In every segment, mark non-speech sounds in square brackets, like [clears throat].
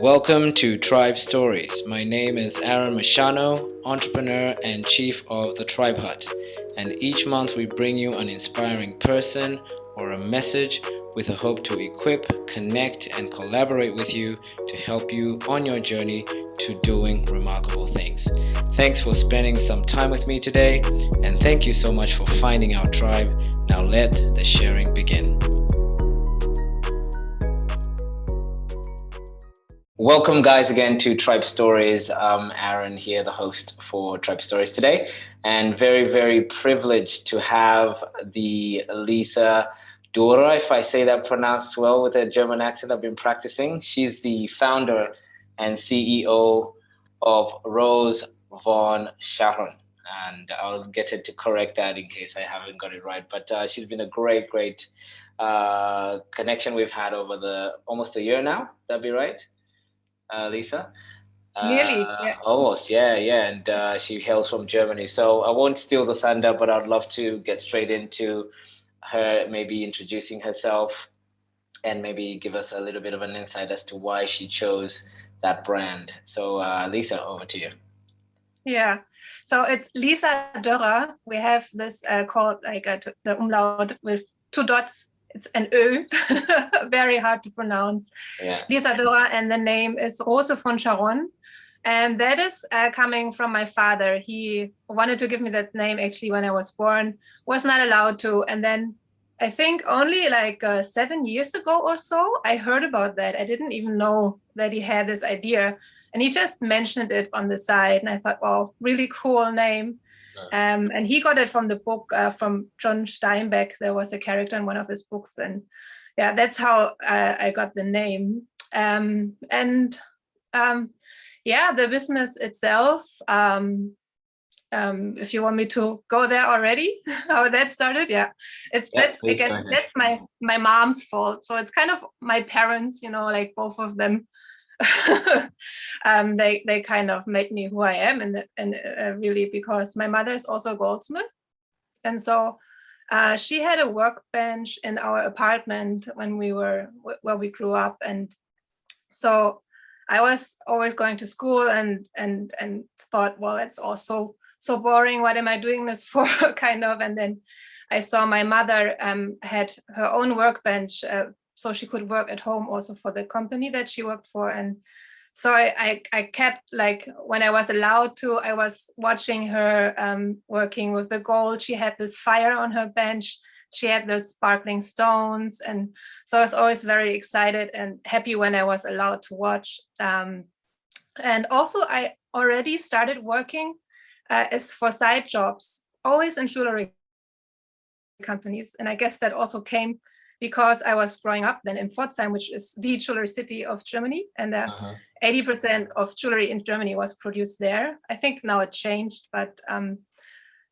Welcome to Tribe Stories. My name is Aaron Machano, entrepreneur and chief of the Tribe Hut. And each month we bring you an inspiring person or a message with a hope to equip, connect, and collaborate with you to help you on your journey to doing remarkable things. Thanks for spending some time with me today, and thank you so much for finding our tribe. Now let the sharing begin. Welcome, guys, again to Tribe Stories. Aaron here, the host for Tribe Stories today, and very, very privileged to have the Lisa Dora, if I say that pronounced well with a German accent I've been practicing. She's the founder and CEO of Rose von Sharon. And I'll get her to correct that in case I haven't got it right. But uh, she's been a great, great uh, connection we've had over the almost a year now. That'd be right? Uh, Lisa. Nearly, uh, yeah. Almost, yeah, yeah. And uh, she hails from Germany. So I won't steal the thunder, but I'd love to get straight into her maybe introducing herself and maybe give us a little bit of an insight as to why she chose that brand. So uh, Lisa, over to you. Yeah, so it's Lisa Dörrer. We have this uh, called like a, the umlaut with two dots it's an Ö, [laughs] very hard to pronounce. Yeah. Lisa Dora, and the name is Rose von Sharon. And that is uh, coming from my father. He wanted to give me that name actually when I was born, was not allowed to. And then I think only like uh, seven years ago or so, I heard about that. I didn't even know that he had this idea. And he just mentioned it on the side. And I thought, wow, really cool name. Um, and he got it from the book uh, from John Steinbeck. There was a character in one of his books, and yeah, that's how uh, I got the name. Um, and um, yeah, the business itself. Um, um, if you want me to go there already, [laughs] how that started, yeah, it's yeah, that's again that's my my mom's fault. So it's kind of my parents, you know, like both of them [laughs] um, they they kind of made me who I am, and and uh, really because my mother is also a goldsmith, and so uh, she had a workbench in our apartment when we were where we grew up, and so I was always going to school and and and thought, well, it's also so boring. What am I doing this [laughs] for? kind of, and then I saw my mother um, had her own workbench uh, so she could work at home also for the company that she worked for. And so I, I, I kept like, when I was allowed to, I was watching her um, working with the gold. She had this fire on her bench. She had those sparkling stones. And so I was always very excited and happy when I was allowed to watch. Um, and also I already started working uh, as for side jobs, always in jewelry companies. And I guess that also came because I was growing up then in Pforzheim, which is the jewelry city of Germany. And 80% uh -huh. of jewelry in Germany was produced there. I think now it changed, but um,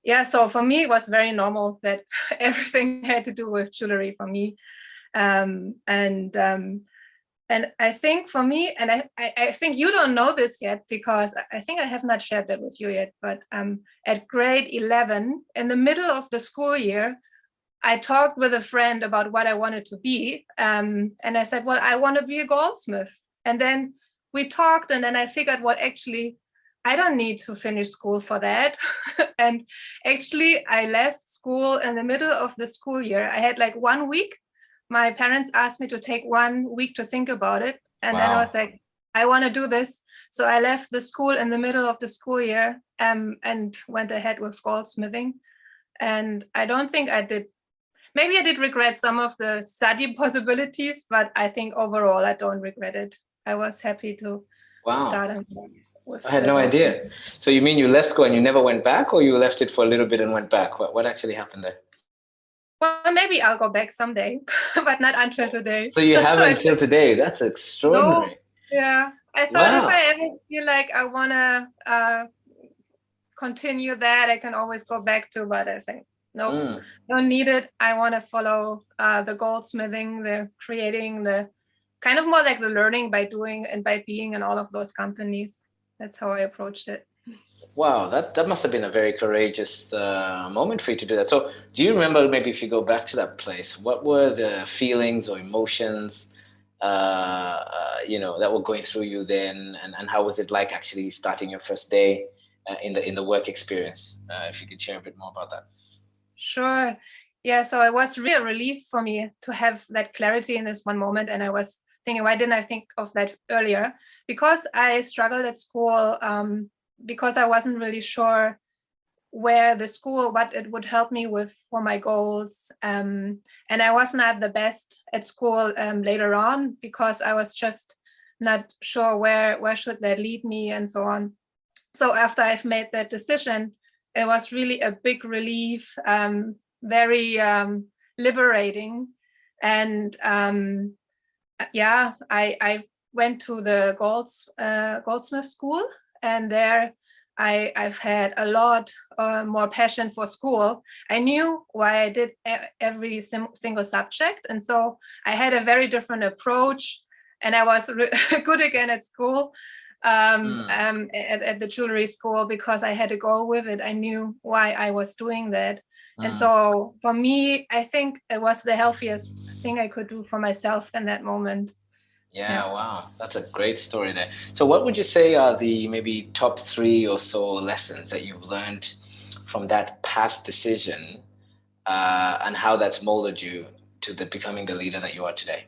yeah, so for me, it was very normal that [laughs] everything [laughs] had to do with jewelry for me. Um, and um, and I think for me, and I, I, I, think you don't know this yet because I think I have not shared that with you yet, but um, at grade 11, in the middle of the school year, I talked with a friend about what I wanted to be. Um, and I said, well, I want to be a goldsmith. And then we talked and then I figured, well, actually, I don't need to finish school for that. [laughs] and actually, I left school in the middle of the school year. I had like one week. My parents asked me to take one week to think about it. And wow. then I was like, I want to do this. So I left the school in the middle of the school year um, and went ahead with goldsmithing. And I don't think I did maybe I did regret some of the study [laughs] possibilities, but I think overall I don't regret it. I was happy to wow. start with I had no idea. So you mean you left school and you never went back or you left it for a little bit and went back? What, what actually happened there? Well, maybe I'll go back someday, [laughs] but not until today. So you [laughs] have until today. That's extraordinary. No, yeah. I thought wow. if I ever feel like I want to uh, continue that, I can always go back to, but I think no, mm. don't need it. I want to follow uh, the goldsmithing, the creating, the kind of more like the learning by doing and by being in all of those companies. That's how I approached it. Wow, that, that must have been a very courageous uh, moment for you to do that. So do you remember maybe if you go back to that place, what were the feelings or emotions uh, uh, you know, that were going through you then, and, and how was it like actually starting your first day uh, in the in the work experience? Uh, if you could share a bit more about that. Sure. Yeah, so it was real relief for me to have that clarity in this one moment. And I was thinking, why didn't I think of that earlier? Because I struggled at school, um, because I wasn't really sure where the school, what it would help me with for my goals. Um, and I was not the best at school um, later on because I was just not sure where, where should that lead me and so on. So after I've made that decision, it was really a big relief, um, very um, liberating. And um, yeah, I, I went to the Golds, uh, Goldsmith School and there I, I've had a lot uh, more passion for school. I knew why I did every single subject. And so I had a very different approach and I was [laughs] good again at school, um, mm. um, at, at, the jewelry school because I had a goal with it. I knew why I was doing that. Mm. And so for me, I think it was the healthiest thing I could do for myself in that moment. Yeah, yeah, wow, that's a great story there. So what would you say are the maybe top three or so lessons that you've learned from that past decision uh, and how that's molded you to the becoming the leader that you are today?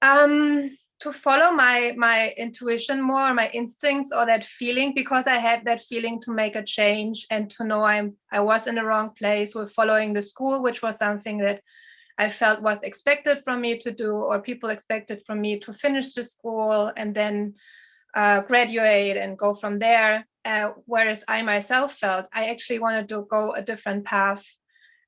Um, to follow my my intuition more, my instincts or that feeling, because I had that feeling to make a change and to know I'm I was in the wrong place with following the school, which was something that I felt was expected from me to do, or people expected from me to finish the school and then uh, graduate and go from there. Uh, whereas I myself felt I actually wanted to go a different path.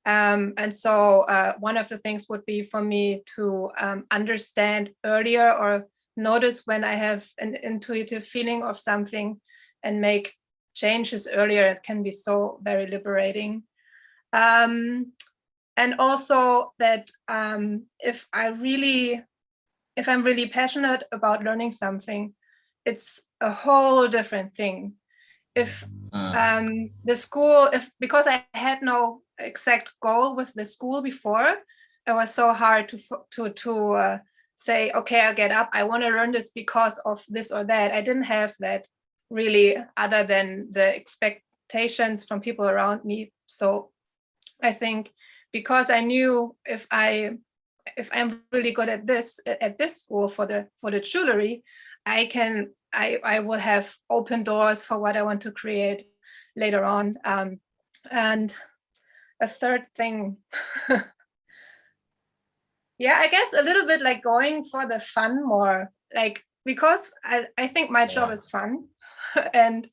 Um, and so uh, one of the things would be for me to um, understand earlier or notice when I have an intuitive feeling of something and make changes earlier. It can be so very liberating. Um, and also that um, if I really, if I'm really passionate about learning something, it's a whole different thing. If mm. um, the school, if because I had no exact goal with the school before, it was so hard to to to uh, say, okay, I'll get up. I want to learn this because of this or that. I didn't have that really, other than the expectations from people around me. So I think because I knew if I if I'm really good at this at this school for the for the jewelry, I can I I will have open doors for what I want to create later on. Um, and a third thing, [laughs] yeah, I guess a little bit like going for the fun more, like because I I think my job is fun, [laughs] and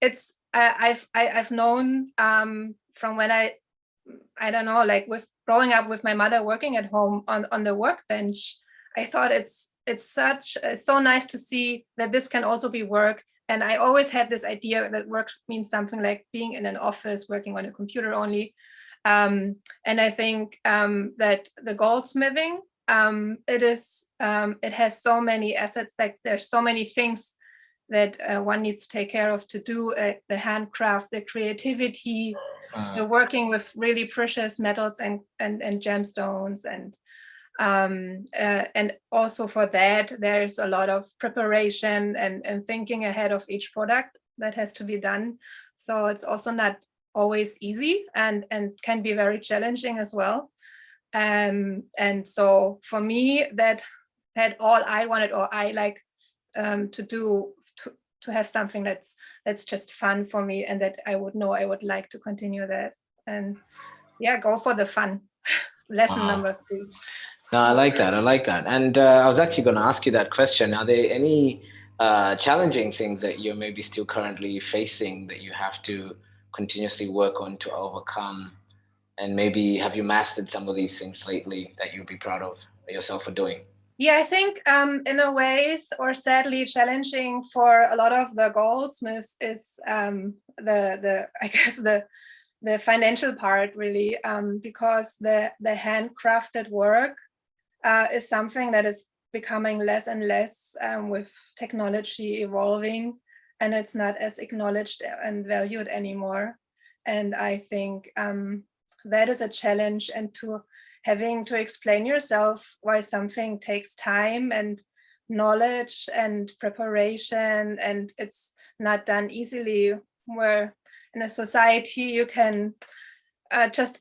it's I, I've I, have i have known um, from when I I don't know, like with growing up with my mother working at home on, on the workbench, I thought it's it's such it's so nice to see that this can also be work. And I always had this idea that work means something like being in an office, working on a computer only. Um, and I think um, that the goldsmithing, um, it is, um, it has so many assets, like there's so many things that uh, one needs to take care of to do uh, the handcraft, the creativity, uh, working with really precious metals and and, and gemstones and um, uh, and also for that there's a lot of preparation and and thinking ahead of each product that has to be done. So it's also not always easy and and can be very challenging as well. Um, and so for me that had all I wanted or I like um, to do to to have something that's that's just fun for me and that I would know I would like to continue that. And yeah go for the fun. [laughs] Lesson wow. number three no I like that I like that. And uh, I was actually going to ask you that question. Are there any uh, challenging things that you're maybe still currently facing that you have to continuously work on to overcome? And maybe have you mastered some of these things lately that you'd be proud of yourself for doing? Yeah, I think um, in a ways, or sadly challenging for a lot of the goldsmiths is um, the the [laughs] I guess the the financial part really, um, because the the handcrafted work uh, is something that is becoming less and less um, with technology evolving, and it's not as acknowledged and valued anymore. And I think um, that is a challenge, and to having to explain yourself why something takes time and knowledge and preparation and it's not done easily where in a society you can uh, just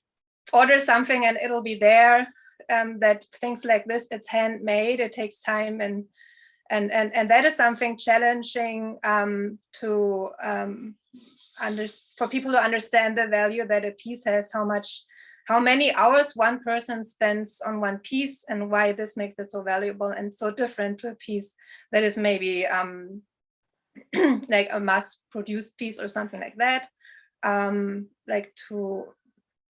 order something and it'll be there um, that things like this it's handmade it takes time and and and and that is something challenging um, to um, under for people to understand the value that a piece has how much how many hours one person spends on one piece and why this makes it so valuable and so different to a piece that is maybe um, [clears throat] like a mass produced piece or something like that. Um, like to,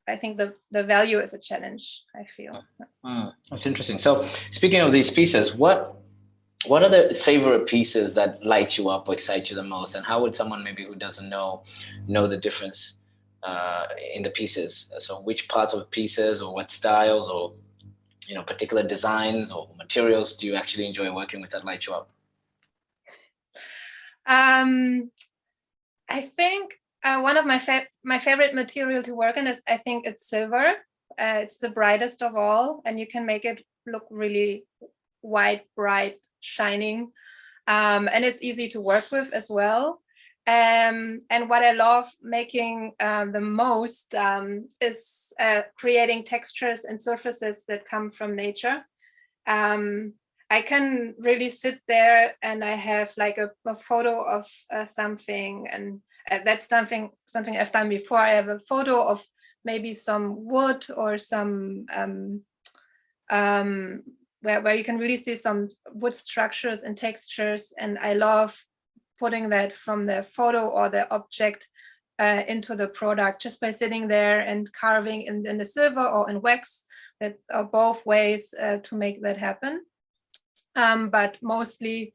I think the, the value is a challenge, I feel. Mm, that's interesting. So speaking of these pieces, what what are the favorite pieces that light you up or excite you the most? And how would someone maybe who doesn't know know the difference uh, in the pieces. So which parts of pieces or what styles or you know particular designs or materials do you actually enjoy working with that light you up? Um, I think uh, one of my fa my favorite material to work in is I think it's silver. Uh, it's the brightest of all, and you can make it look really white, bright, shining, um, and it's easy to work with as well. Um, and what I love making uh, the most um, is uh, creating textures and surfaces that come from nature. Um, I can really sit there and I have like a, a photo of uh, something and uh, that's something something I've done before. I have a photo of maybe some wood or some um, um, where, where you can really see some wood structures and textures and I love putting that from the photo or the object uh, into the product just by sitting there and carving in, in the silver or in wax that are both ways uh, to make that happen um, but mostly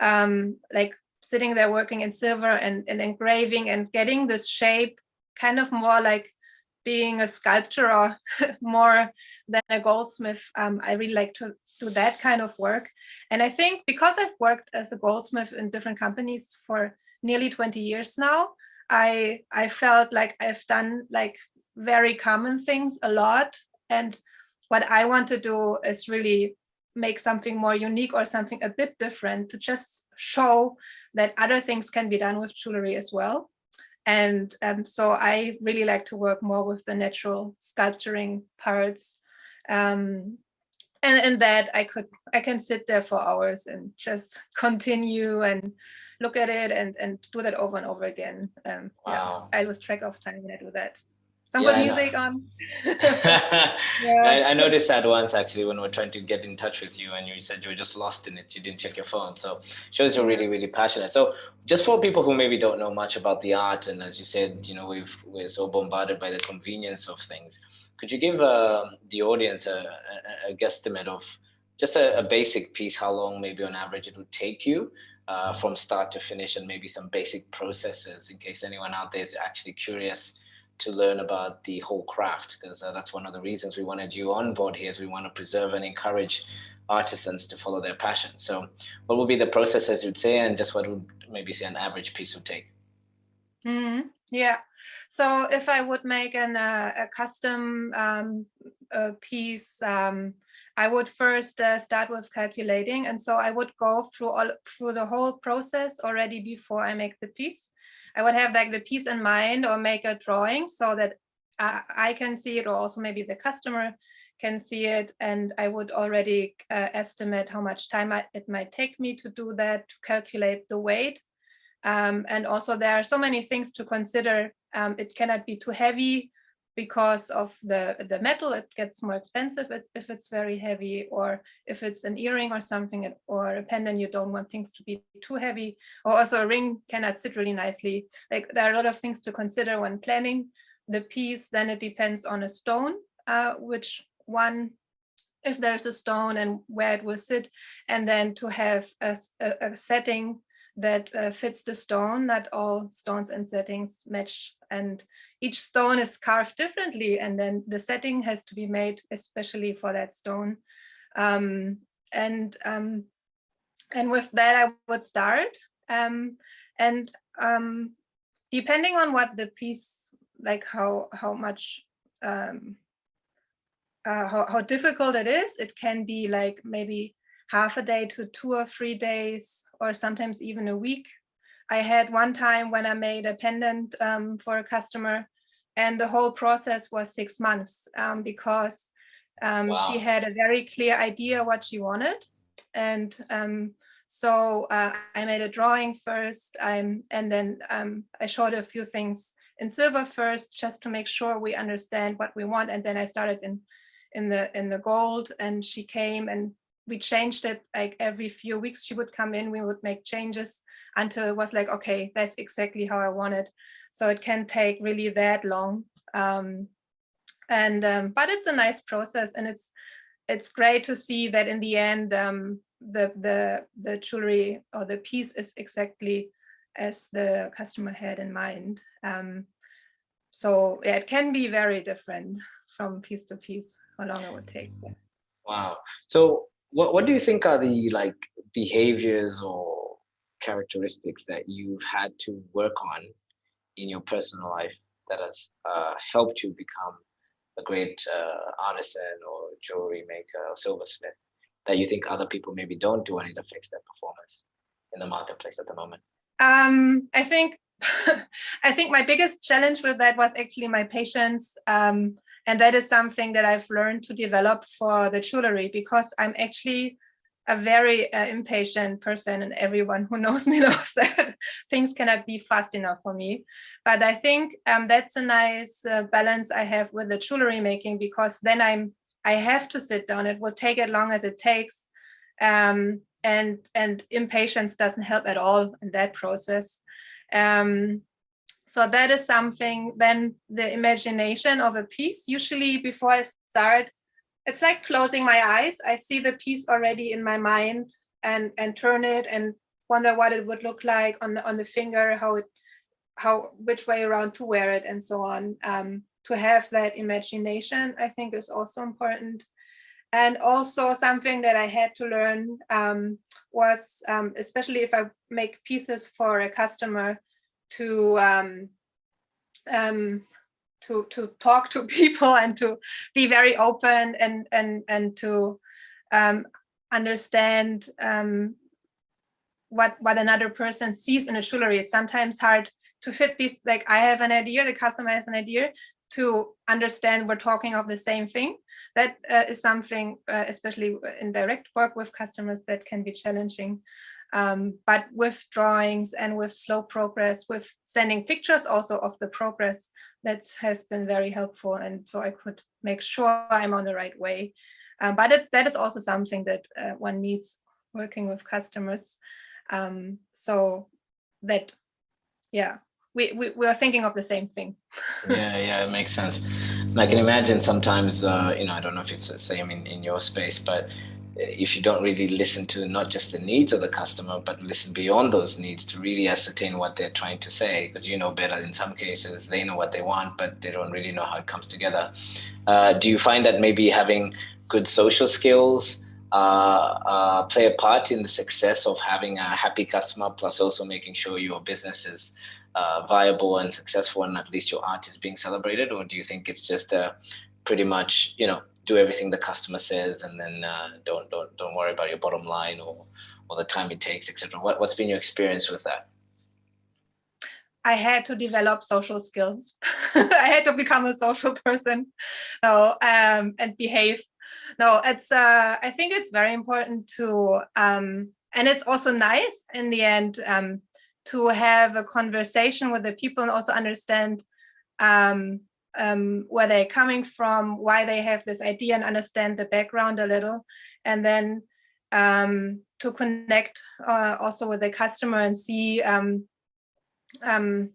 um, like sitting there working in silver and, and engraving and getting this shape kind of more like being a sculptor or [laughs] more than a goldsmith um, I really like to do that kind of work and I think because I've worked as a goldsmith in different companies for nearly 20 years now, I, I felt like I've done like very common things a lot. And what I want to do is really make something more unique or something a bit different to just show that other things can be done with jewelry as well. And um, so I really like to work more with the natural sculpturing parts. Um, and in that I could I can sit there for hours and just [laughs] continue and look at it and and do that over and over again. Um, wow. Yeah, I lose track of time when I do that. Some yeah, good music on. [laughs] [laughs] yeah. I, I, noticed that once actually when we are trying to get in touch with you and you said you were just lost in it. You didn't check your phone. So shows you're really, really passionate. So just for people who maybe don't know much about the art and as you said, you know, we've, we're so bombarded by the convenience of things. Could you give uh, the audience a, a, a, guesstimate of just a, a, basic piece, how long maybe on average it would take you uh, from start to finish and maybe some basic processes in case anyone out there is actually curious to learn about the whole craft because uh, that's one of the reasons we wanted you on board here is we want to preserve and encourage artisans to follow their passion. So what would be the process as you'd say and just what would maybe say an average piece would take? Mm. Yeah. So if I would make an, uh, a custom um, a piece, um, I would first uh, start with calculating. And so I would go through all through the whole process already before I make the piece. I would have like the piece in mind or make a drawing so that I, can see it or also maybe the customer can see it. And I would already uh, estimate how much time I, it might take me to do that, to calculate the weight. Um, and also there are so many things to consider. Um, it cannot be too heavy because of the, the metal, it gets more expensive if it's very heavy, or if it's an earring or something, or a pendant, you don't want things to be too heavy, or also a ring cannot sit really nicely. Like there are a lot of things to consider when planning the piece, then it depends on a stone, uh, which one if there's a stone and where it will sit, and then to have a, a, a setting that uh, fits the stone, not all stones and settings match. And each stone is carved differently. And then the setting has to be made especially for that stone. Um, and um, and with that, I would start. Um, and um, depending on what the piece, like how, how much, um, uh, how, how difficult it is. It can be like maybe half a day to two or three days, or sometimes even a week. I had one time when I made a pendant um, for a customer and the whole process was six months um, because um, wow. she had a very clear idea what she wanted. And um, so uh, I made a drawing first and then um, I showed a few things in silver first, just to make sure we understand what we want. And then I started in in the in the gold and she came and we changed it like every few weeks she would come in we would make changes until it was like okay that's exactly how i want it. So it can take really that long um, and um, but it's a nice process and it's it's great to see that in the end um, the the the jewelry or the piece is exactly as the customer had in mind um, so yeah, it can be very different from piece to piece how long it would take. Wow. So what, what do you think are the like behaviors or characteristics that you've had to work on in your personal life that has uh, helped you become a great uh, artisan or jewelry maker or silversmith that you think other people maybe don't do and it affects their performance in the marketplace at the moment? Um, I think [laughs] I think my biggest challenge with that was actually my patience. Um, and that is something that I've learned to develop for the jewelry because I'm actually a very uh, impatient person and everyone who [laughs] knows me [laughs] knows that things cannot be fast enough for me. But I think um, that's a nice uh, balance I have with the jewelry making because then I'm I have to sit down. It will take as long as it takes. Um, and and impatience doesn't help at all in that process. Um, so that is something, then the imagination of a piece, usually before I start, it's like closing my eyes. I see the piece already in my mind and, and turn it and wonder what it would look like on the, on the finger, how it, how, which way around to wear it and so on. Um, to have that imagination, I think is also important. And also something that I had to learn um, was, um, especially if I make pieces for a customer, to um, um, to to talk to [laughs] people and to be very open and and and to um, understand um, what what another person sees in a jewelry. It's sometimes hard to fit these. Like I have an idea, the customer has an idea, to understand we're talking of the same thing that uh, is something, uh, especially in direct work with customers, that can be challenging. Um, but with drawings and with slow progress, with sending pictures also of the progress, that has been very helpful. And so I could make sure I'm on the right way. Um, but it, that is also something that uh, one needs working with customers. Um, so that, yeah, we, we, we are thinking of the same thing. [laughs] yeah, yeah, it makes sense. And I can imagine sometimes, uh, you know, I don't know if it's the same in, in your space, but if you don't really listen to not just the needs of the customer, but listen beyond those needs to really ascertain what they're trying to say, because you know better in some cases, they know what they want, but they don't really know how it comes together. Uh, do you find that maybe having good social skills uh, uh, play a part in the success of having a happy customer, plus also making sure your business is uh, viable and successful and at least your art is being celebrated? Or do you think it's just a pretty much, you know, do everything the customer says and then uh, don't don't don't worry about your bottom line or or the time it takes, etc. What what's been your experience with that? I had to develop social skills. [laughs] I had to become a social person, [laughs] no, um, and behave. No, it's. Uh, I think it's very important to, um, and it's also nice in the end um, to have a conversation with the people and also understand um, um, where they're coming from, why they have this idea and understand the background a little. And then um, to connect uh, also with the customer and see um, um,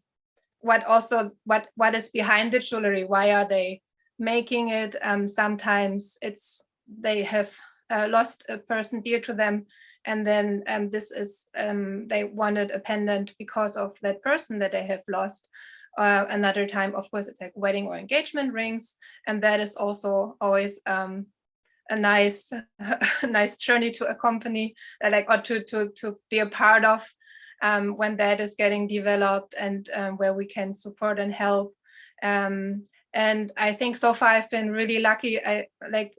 what also what what is behind the jewelry. Why are they making it? Um, sometimes it's they have uh, lost a person dear to them, and then um, this is they wanted a pendant because of that person that they have lost. Uh, another time, of course, it's like wedding or engagement rings, and that is also always um, a nice, [laughs] a nice journey to accompany, uh, like or to to to be a part of um, when that is getting developed and um, where we can support and help. Um, And I think so far I've been really lucky. I like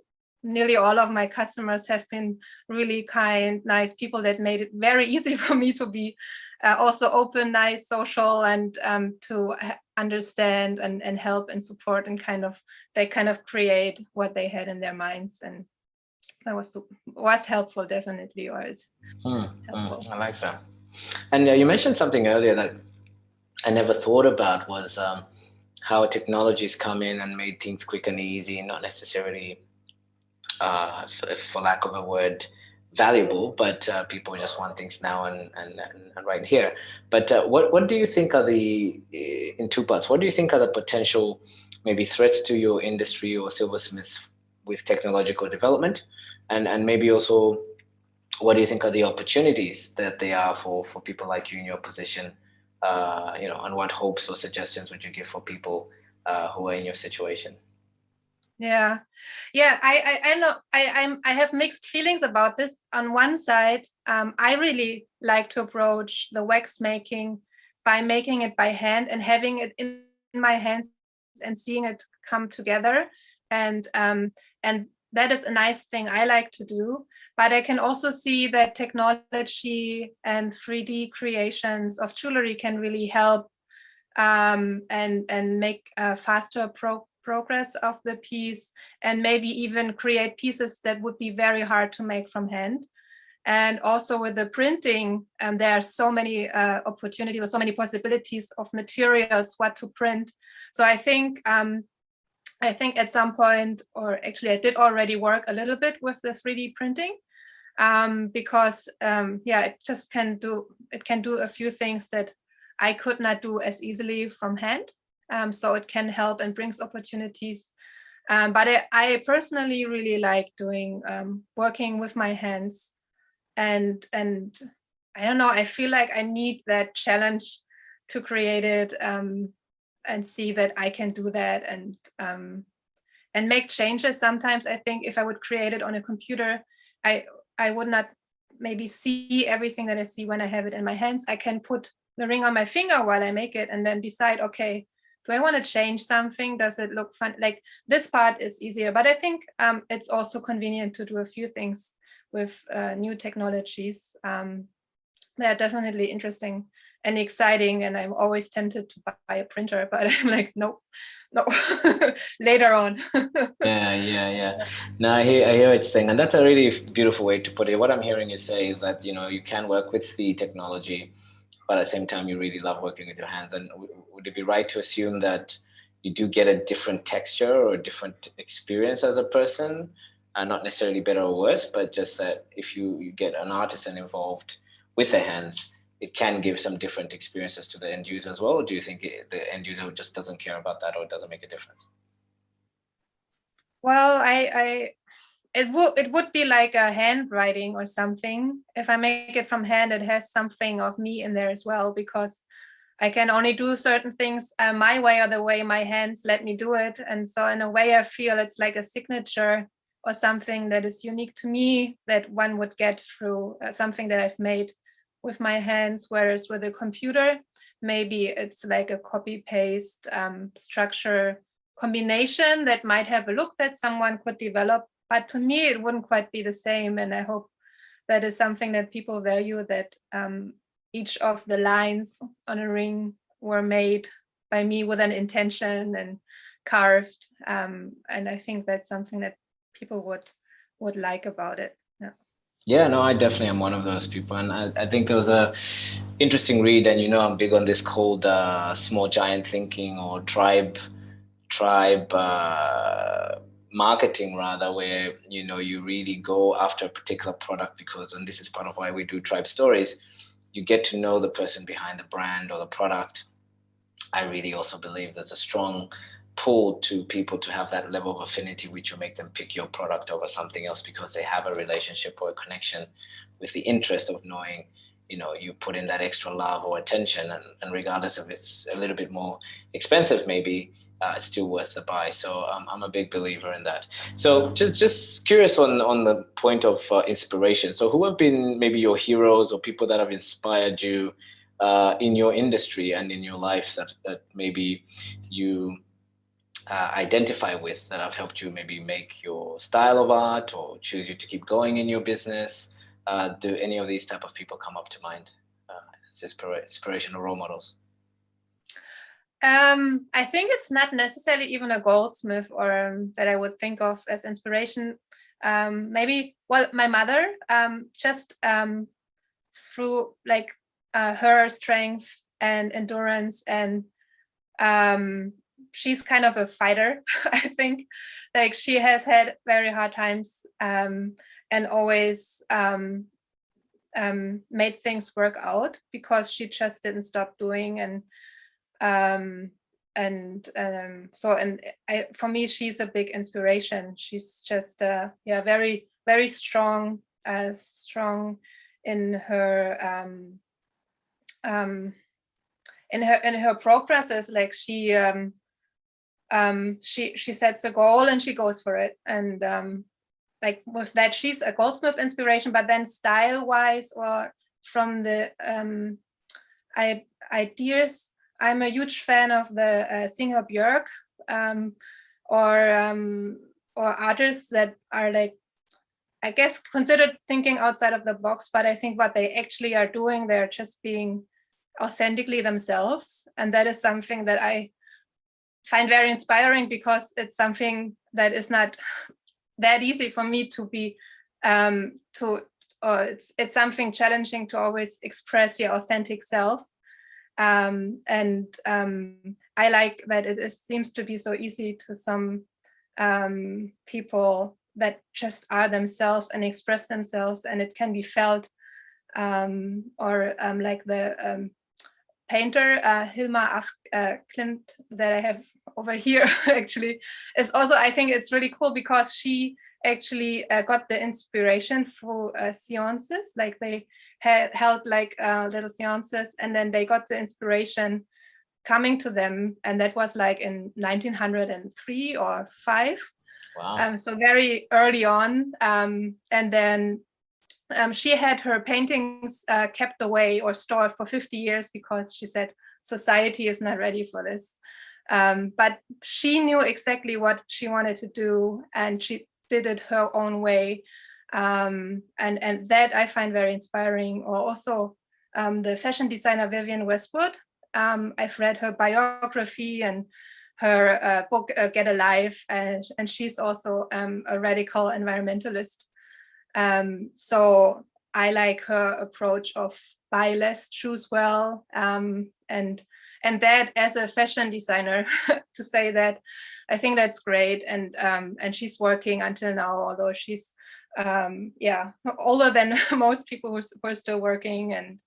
nearly all of my customers have been really kind, nice people that made it very [laughs] easy for me to be uh, also open, nice, social, and um, to understand and, and help and support and kind of, they kind of create what they had in their minds. And that was was helpful, definitely, or is hmm. helpful. I like that. And uh, you mentioned something earlier that I never thought about was um, how technologies come in and made things quick and easy, not necessarily uh, for lack of a word, valuable, but uh, people just want things now and, and, and right here. But uh, what, what do you think are the, uh, in two parts, what do you think are the potential maybe threats to your industry or silversmiths with technological development? And, and maybe also, what do you think are the opportunities that they are for, for people like you in your position? Uh, you know, and what hopes or suggestions would you give for people uh, who are in your situation? Yeah, yeah. I I, I know I I'm I have mixed feelings about this. On one side, um, I really like to approach the wax making by making it by hand and having it in my hands and seeing it come together, and um, and that is a nice thing I like to do. But I can also see that technology and 3D creations of jewelry can really help um, and and make a faster pro progress of the piece and maybe even create pieces that would be very hard to make from hand. And also with the printing, um, there are so many uh, opportunities or so many possibilities of materials, what to print. So I think um, I think at some point, or actually I did already work a little bit with the 3D printing um, because um, yeah, it just can do, it can do a few things that I could not do as easily from hand. Um, so it can help and brings opportunities. Um, but I, I, personally really like doing um, working with my hands and and I don't know, I feel like I need that challenge to create it um, and see that I can do that and um, and make changes. Sometimes I think if I would create it on a computer, I I would not maybe see everything that I see when I have it in my hands. I can put the ring on my finger while I make it and then decide, okay, do I want to change something? Does it look fun? Like this part is easier, but I think um, it's also convenient to do a few things with uh, new technologies. Um, they're definitely interesting and exciting. And I'm always tempted to buy a printer, [laughs] but I'm like, nope, no, [laughs] later on. [laughs] yeah, yeah, yeah. No, I hear, I hear what you're saying. And that's a really beautiful way to put it. What I'm hearing you say is that, you know, you can work with the technology, but at the same time, you really love working with your hands. And would it be right to assume that you do get a different texture or a different experience as a person? And not necessarily better or worse, but just that if you, you get an artisan involved with their hands, it can give some different experiences to the end user as well? Do you think it, the end user just doesn't care about that or it doesn't make a difference? Well, I, I it would it would be like a handwriting or something. If I make it from hand, it has something of me in there as well because I can only do certain things uh, my way or the way my hands let me do it. And so in a way, I feel it's like a signature or something that is unique to me that one would get through uh, something that I've made with my hands, whereas with a computer, maybe it's like a copy paste um, structure combination that might have a look that someone could develop but to me it wouldn't quite be the same and i hope that is something that people value that um, each of the lines on a ring were made by me with an intention and carved um, and i think that's something that people would would like about it yeah. Yeah no i definitely am one of those people and i, I think there was a interesting read and you know i'm big on this called uh, small giant thinking or tribe tribe uh, marketing rather where you know you really go after a particular product because and this is part of why we do tribe stories you get to know the person behind the brand or the product. I really also believe there's a strong pull to people to have that level of affinity which will make them pick your product over something else because they have a relationship or a connection with the interest of knowing you know you put in that extra love or attention and, and regardless if it's a little bit more expensive maybe uh, it's still worth the buy. So um, I'm a big believer in that. So just just curious on on the point of uh, inspiration. So who have been maybe your heroes or people that have inspired you uh, in your industry and in your life that that maybe you uh, identify with that have helped you maybe make your style of art or choose you to keep going in your business? Uh, do any of these type of people come up to mind uh, as inspirational role models? Um, I think it's not necessarily even a goldsmith or um, that I would think of as inspiration. Um, maybe, well, my mother, um, just um, through like uh, her strength and endurance and um, she's kind of a fighter, [laughs] I think. Like she has had very hard times and always made things work out because she just didn't stop doing and um, and um, so and I, for me she's a big inspiration. She's just uh, yeah very very strong, uh, strong in her um, um, in her in her progresses. Like she um, um, she she sets a goal and she goes for it. And um, like with that, she's a Goldsmith inspiration. But then style wise, or from the um, I, ideas, I'm a huge fan of the uh, singer Björk um, or um, or artists that are like I guess considered thinking outside of the box, but I think what they actually are doing, they're just being authentically themselves. And that is something that I find very inspiring because it's something that is not [laughs] that easy for me to be um, to or it's it's something challenging to always express your authentic self um, and um, I like that it seems to be so easy to some um, people that just are themselves and express themselves and it can be felt um, or um, like the um, painter uh, Hilma Af uh, Klint that I have over [laughs] here actually is also I think it's really cool because she actually uh, got the inspiration for uh, seances like they had held like uh, little seances and then they got the inspiration coming to them and that was like in 1903 or 5 wow. um, so very early on um, and then um, she had her paintings uh, kept away or stored for 50 years because she said society is not ready for this. Um, but she knew exactly what she wanted to do and she did it her own way. Um, and, and that I find very inspiring. Or also um, the fashion designer Vivienne Westwood. Um, I've read her biography and her uh, book uh, Get a Life and, and she's also um, a radical environmentalist. Um, so I like her approach of buy less, choose well, um, and and that as a fashion designer [laughs] to say that, I think that's great. And um, and she's working until now, although she's um, yeah older than [laughs] most people who are still working, and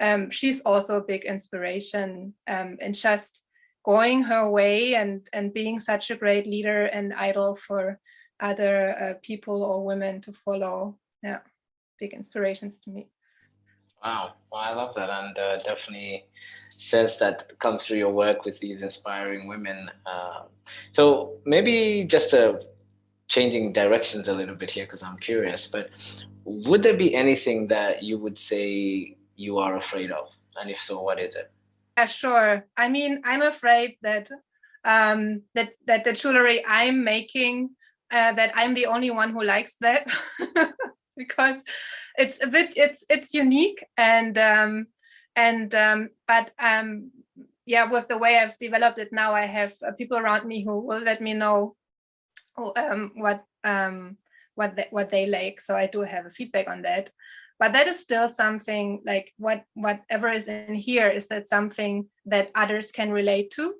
um, she's also a big inspiration um, and just going her way and and being such a great leader and idol for other uh, people or women to follow. Yeah, big inspirations to me. Wow, well, I love that, and uh, definitely sense that comes through your work with these inspiring women. Uh, so maybe just uh, changing directions a little bit here because I'm curious, but would there be anything that you would say you are afraid of? And if so, what is it? Yeah, sure. I mean, I'm afraid that um, that that the jewelry I'm making uh, that I'm the only one who likes that [laughs] because it's a bit it's it's unique and um, and um, but um, yeah with the way I've developed it now I have uh, people around me who will let me know um, what um, what they, what they like. So I do have a feedback on that. But that is still something like what whatever is in here is that something that others can relate to.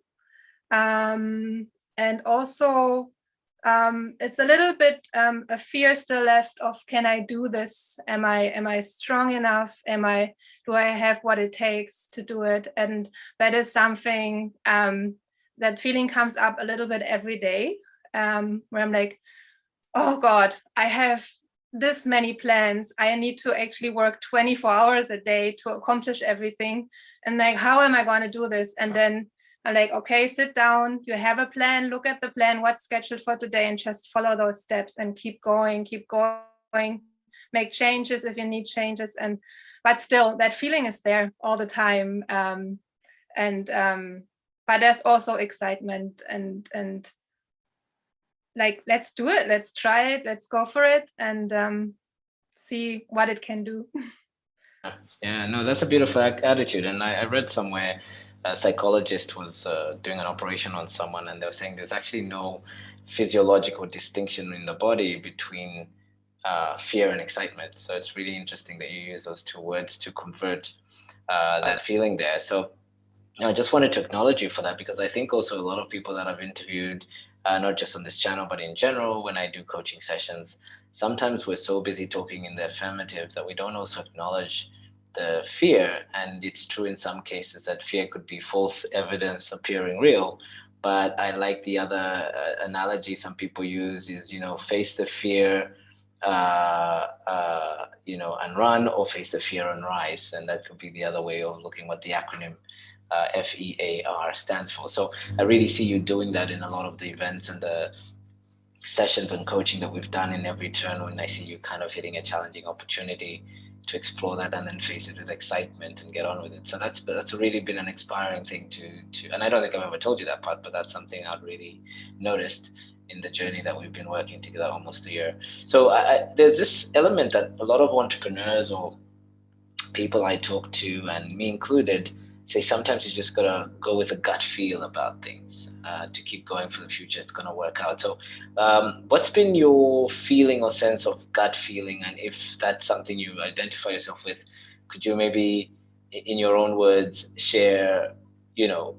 Um, and also um, it's a little bit um, a fear still left of can I do this? Am I am I strong enough? Am I do I have what it takes to do it? And that is something um, that feeling comes up a little bit every day um, where I'm like, oh God, I have this many plans. I need to actually work 24 hours a day to accomplish everything. And like, how am I going to do this? And then I'm like, okay, sit down, you have a plan, look at the plan, what's scheduled for today, and just follow those steps and keep going, keep going, make changes if you need changes. And but still that feeling is there all the time. Um, and um, but there's also excitement and and like let's do it. Let's try it. Let's go for it and um, see what it can do. [laughs] Yeah no that's a beautiful attitude. And i, I read somewhere a psychologist was uh, doing an operation on someone and they were saying there's actually no physiological distinction in the body between uh, fear and excitement. So it's really interesting that you use those two words to convert uh, that feeling there. So I just wanted to acknowledge you for that because I think also a lot of people that I've interviewed uh, not just on this channel, but in general, when I do coaching sessions, sometimes we're so busy talking in the affirmative that we don't also acknowledge the fear. And it's true in some cases that fear could be false evidence appearing real. But I like the other uh, analogy some people use is, you know, face the fear, uh, uh, you know, and run or face the fear and rise. And that could be the other way of looking what the acronym uh, F-E-A-R stands for. So I really see you doing that in a lot of the events and the sessions and coaching that we've done in every turn when I see you kind of hitting a challenging opportunity to explore that and then face it with excitement and get on with it. So that's that's really been an inspiring thing to to and I don't think I've ever told you that part, but that's something I've really noticed in the journey that we've been working together almost a year. So I, there's this element that a lot of entrepreneurs or people I talk to and me included say sometimes you just gotta go with a gut feel about things uh, to keep going for the future. It's gonna work out. So, um, what's been your feeling or sense of gut feeling, and if that's something you identify yourself with, could you maybe, in your own words, share, you know,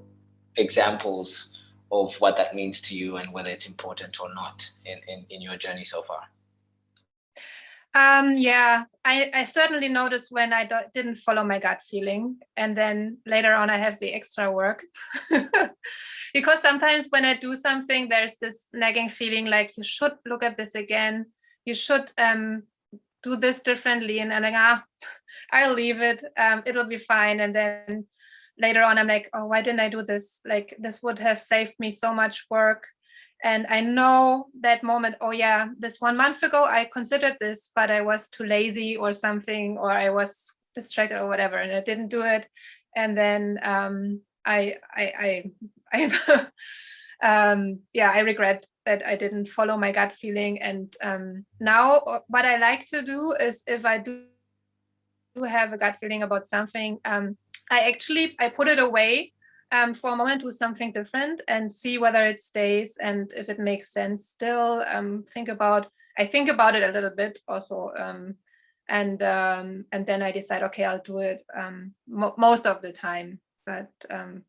examples of what that means to you and whether it's important or not in, in, in your journey so far? Um, yeah, I, I certainly noticed when I didn't follow my gut feeling. And then later on, I have the extra work. [laughs] because sometimes when I do something, there's this nagging feeling like you should look at this again. You should um, do this differently. And I'm like, ah, [laughs] I'll leave it. Um, it'll be fine. And then later on, I'm like, oh, why didn't I do this? Like, this would have saved me so much work. And I know that moment, oh yeah, this one month ago, I considered this, but I was too lazy or something, or I was distracted or whatever, and I didn't do it. And then um, I, I, I, [laughs] I um, yeah, I regret that I didn't follow my gut feeling. And um, now what I like to do is if I do have a gut feeling about something, um, I actually, I put it away um, for a moment, do something different and see whether it stays and if it makes sense still. Um, think about, I think about it a little bit also. Um, and um, and then I decide, okay, I'll do it um, mo most of the time. But um,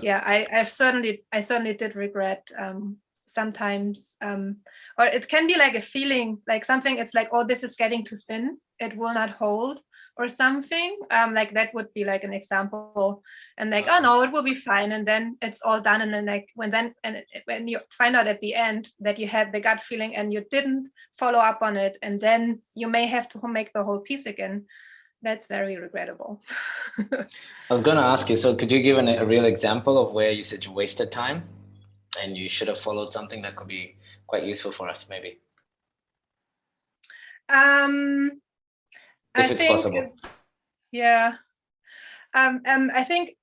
yeah, I, I've certainly, I certainly did regret sometimes, or it can be like a feeling, like something, it's like, oh, this is getting too thin. It will not hold or something um, like that would be like an example. And like oh no it will be fine and then it's all done and then like when then and when you find out at the end that you had the gut feeling and you didn't follow up on it and then you may have to make the whole piece again that's very regrettable. [laughs] I was going to ask you so could you give an, a real example of where you said you wasted time and you should have followed something that could be quite useful for us maybe? Um if I it's think, possible. Yeah. Um, um, I think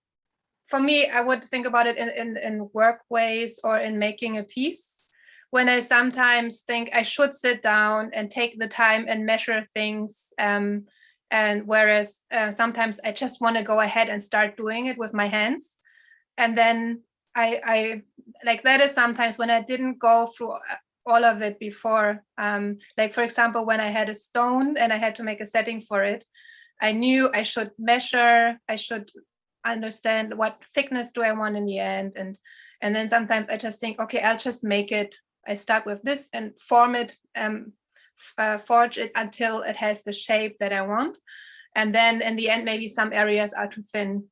for me, I would think about it in, in, in work ways or in making a piece when I sometimes think I should sit down and take the time and measure things. Um, and whereas uh, sometimes I just want to go ahead and start doing it with my hands. And then I, I like that is sometimes when I didn't go through all of it before. Um, like, for example, when I had a stone and I had to make a setting for it, I knew I should measure, I should understand what thickness do I want in the end. And, and then sometimes I just think, okay, I'll just make it. I start with this and form it, um, uh, forge it until it has the shape that I want. And then in the end, maybe some areas are too thin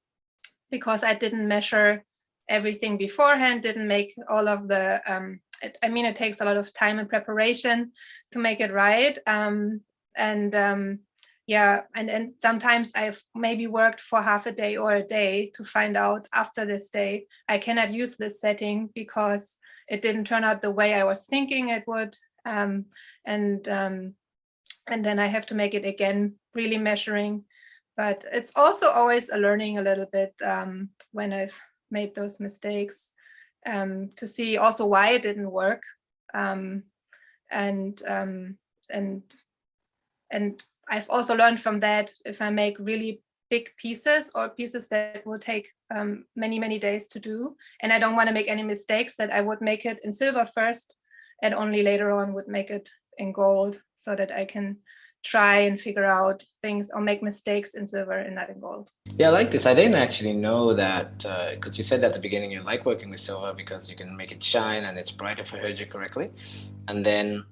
because I didn't measure everything beforehand, didn't make all of the um, it, I mean, it takes a lot of time and preparation to make it right. Um, and um, yeah, and, and sometimes I've maybe worked for half a day or a day to find out after this day, I cannot use this setting because it didn't turn out the way I was thinking it would. Um, and, um, and then I have to make it again, really measuring. But it's also always a learning a little bit um, when I've made those mistakes um, to see also why it didn't work. um, and um, and and I've also learned from that if I make really big pieces or pieces that will take um, many many days to do, and I don't want to make any mistakes, that I would make it in silver first, and only later on would make it in gold, so that I can try and figure out things or make mistakes in silver and not in gold. Yeah, I like this. I didn't actually know that because uh, you said at the beginning you like working with silver because you can make it shine and it's bright if I heard you correctly. And then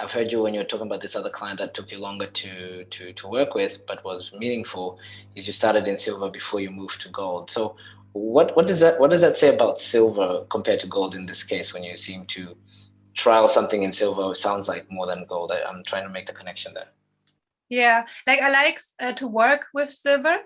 I've heard you when you were talking about this other client that took you longer to to to work with but was meaningful is you started in silver before you moved to gold. So what what does that what does that say about silver compared to gold in this case when you seem to trial something in silver sounds like more than gold. I, am trying to make the connection there. Yeah, like I like uh, to work with silver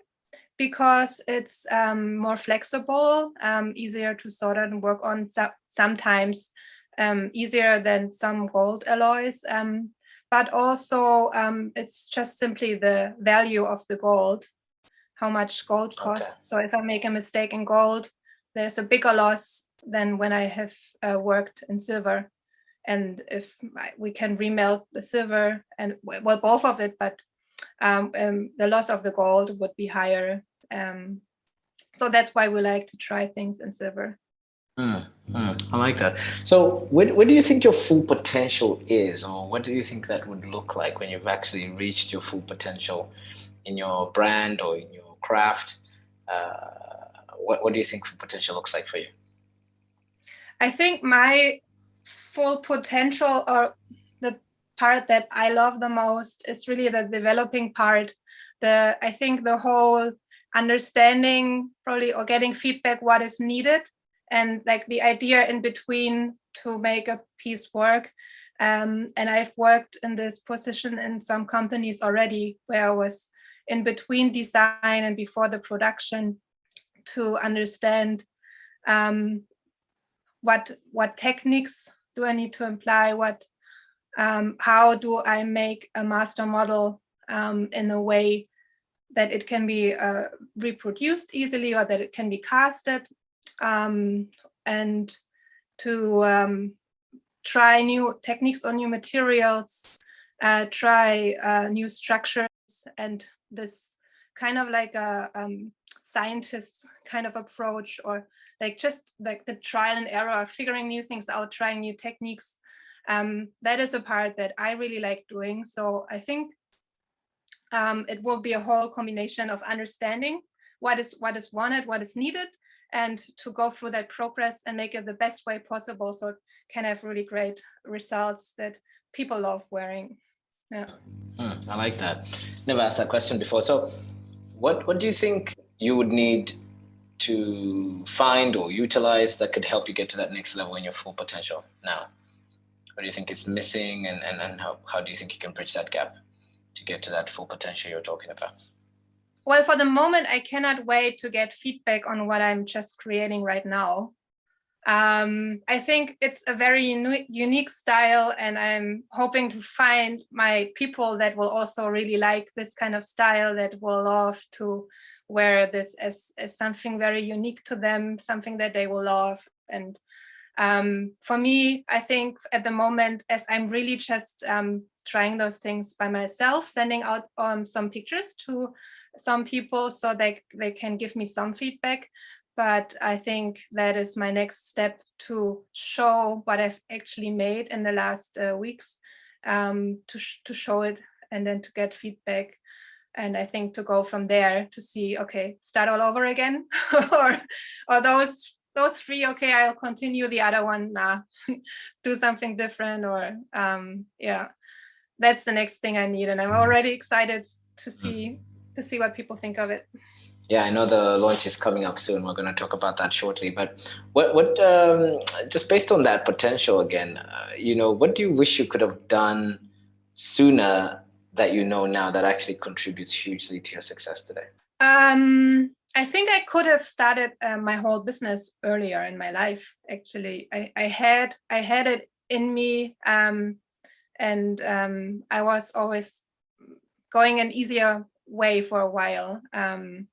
because it's um, more flexible, um, easier to sort and work on so sometimes um, easier than some gold alloys. Um, but also um, it's just simply the value of the gold, how much gold costs. Okay. So if I make a mistake in gold, there's a bigger loss than when I have uh, worked in silver and if we can remelt the silver and well both of it but um, um, the loss of the gold would be higher um, so that's why we like to try things in silver mm, mm, I like that. So where, where do you think your full potential is or what do you think that would look like when you've actually reached your full potential in your brand or in your craft? Uh, what, what do you think full potential looks like for you? I think my full potential or the part that I love the most is really the developing part. The I think the whole understanding probably or getting feedback what is needed and like the idea in between to make a piece work. Um, and I've worked in this position in some companies already where I was in between design and before the production to understand um, what what techniques do I need to imply? What, um, how do I make a master model um, in a way that it can be uh, reproduced easily or that it can be casted um, and to um, try new techniques or new materials, uh, try uh, new structures and this kind of like a um, scientist kind of approach or like just like the trial and error, figuring new things out, trying new techniques. Um, that is a part that I really like doing. So I think um, it will be a whole combination of understanding what is what is wanted, what is needed, and to go through that progress and make it the best way possible so it can have really great results that people love wearing. Yeah. Mm, I like that. Never asked that question before. So what, what do you think you would need to find or utilize that could help you get to that next level in your full potential now? What do you think is missing and, and, and how, how do you think you can bridge that gap to get to that full potential you're talking about? Well, for the moment, I cannot wait to get feedback on what I'm just creating right now. Um, I think it's a very unique style and I'm hoping to find my people that will also really like this kind of style that will love to wear this as, as something very unique to them, something that they will love. And um, for me, I think at the moment, as I'm really just um, trying those things by myself, sending out um, some pictures to some people so they, they can give me some feedback. But I think that is my next step to show what I've actually made in the last uh, weeks, um, to, sh to show it and then to get feedback and I think to go from there to see, okay, start all over again, [laughs] or or those those three, okay, I'll continue the other one, nah, [laughs] do something different, or um, yeah, that's the next thing I need, and I'm mm-hmm. already excited to mm-hmm. see to see what people think of it. Yeah, I know the launch is coming up soon. We're going to talk about that shortly. But what, what, um, just based on that potential again, uh, you know, what do you wish you could have done sooner that you know now that actually contributes hugely to your success today? Um, I think I could have started uh, my whole business earlier in my life. Actually, I, I had I had it in me, um, and um, I was always going an easier way for a while. Um,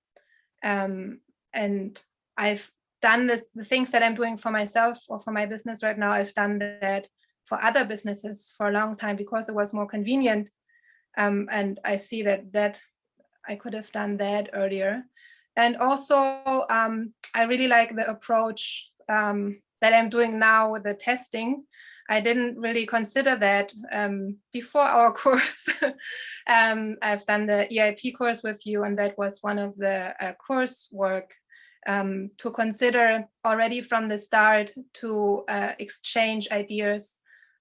um, and I've done this, the things that I'm doing for myself or for my business right now. I've done that for other businesses for a long time because it was more convenient. Um, and I see that that I could have done that earlier. And also, um, I really like the approach um, that I'm doing now with the testing. I didn't really consider that um, before our [laughs] course. um, I've done the EIP course with you, and that was one of the uh, course work um, to consider already from the start to uh, exchange ideas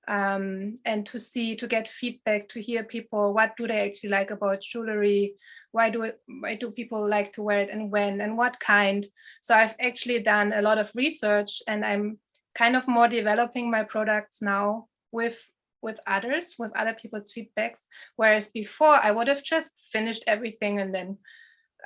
um, and to see, to get feedback, to hear people, what do they actually like about jewelry? Why do it, why do people like to wear it and when and what kind? So I've actually done a lot of research and I'm kind of more developing my products now with with others, with other people's feedbacks. Whereas before I would have just finished everything and then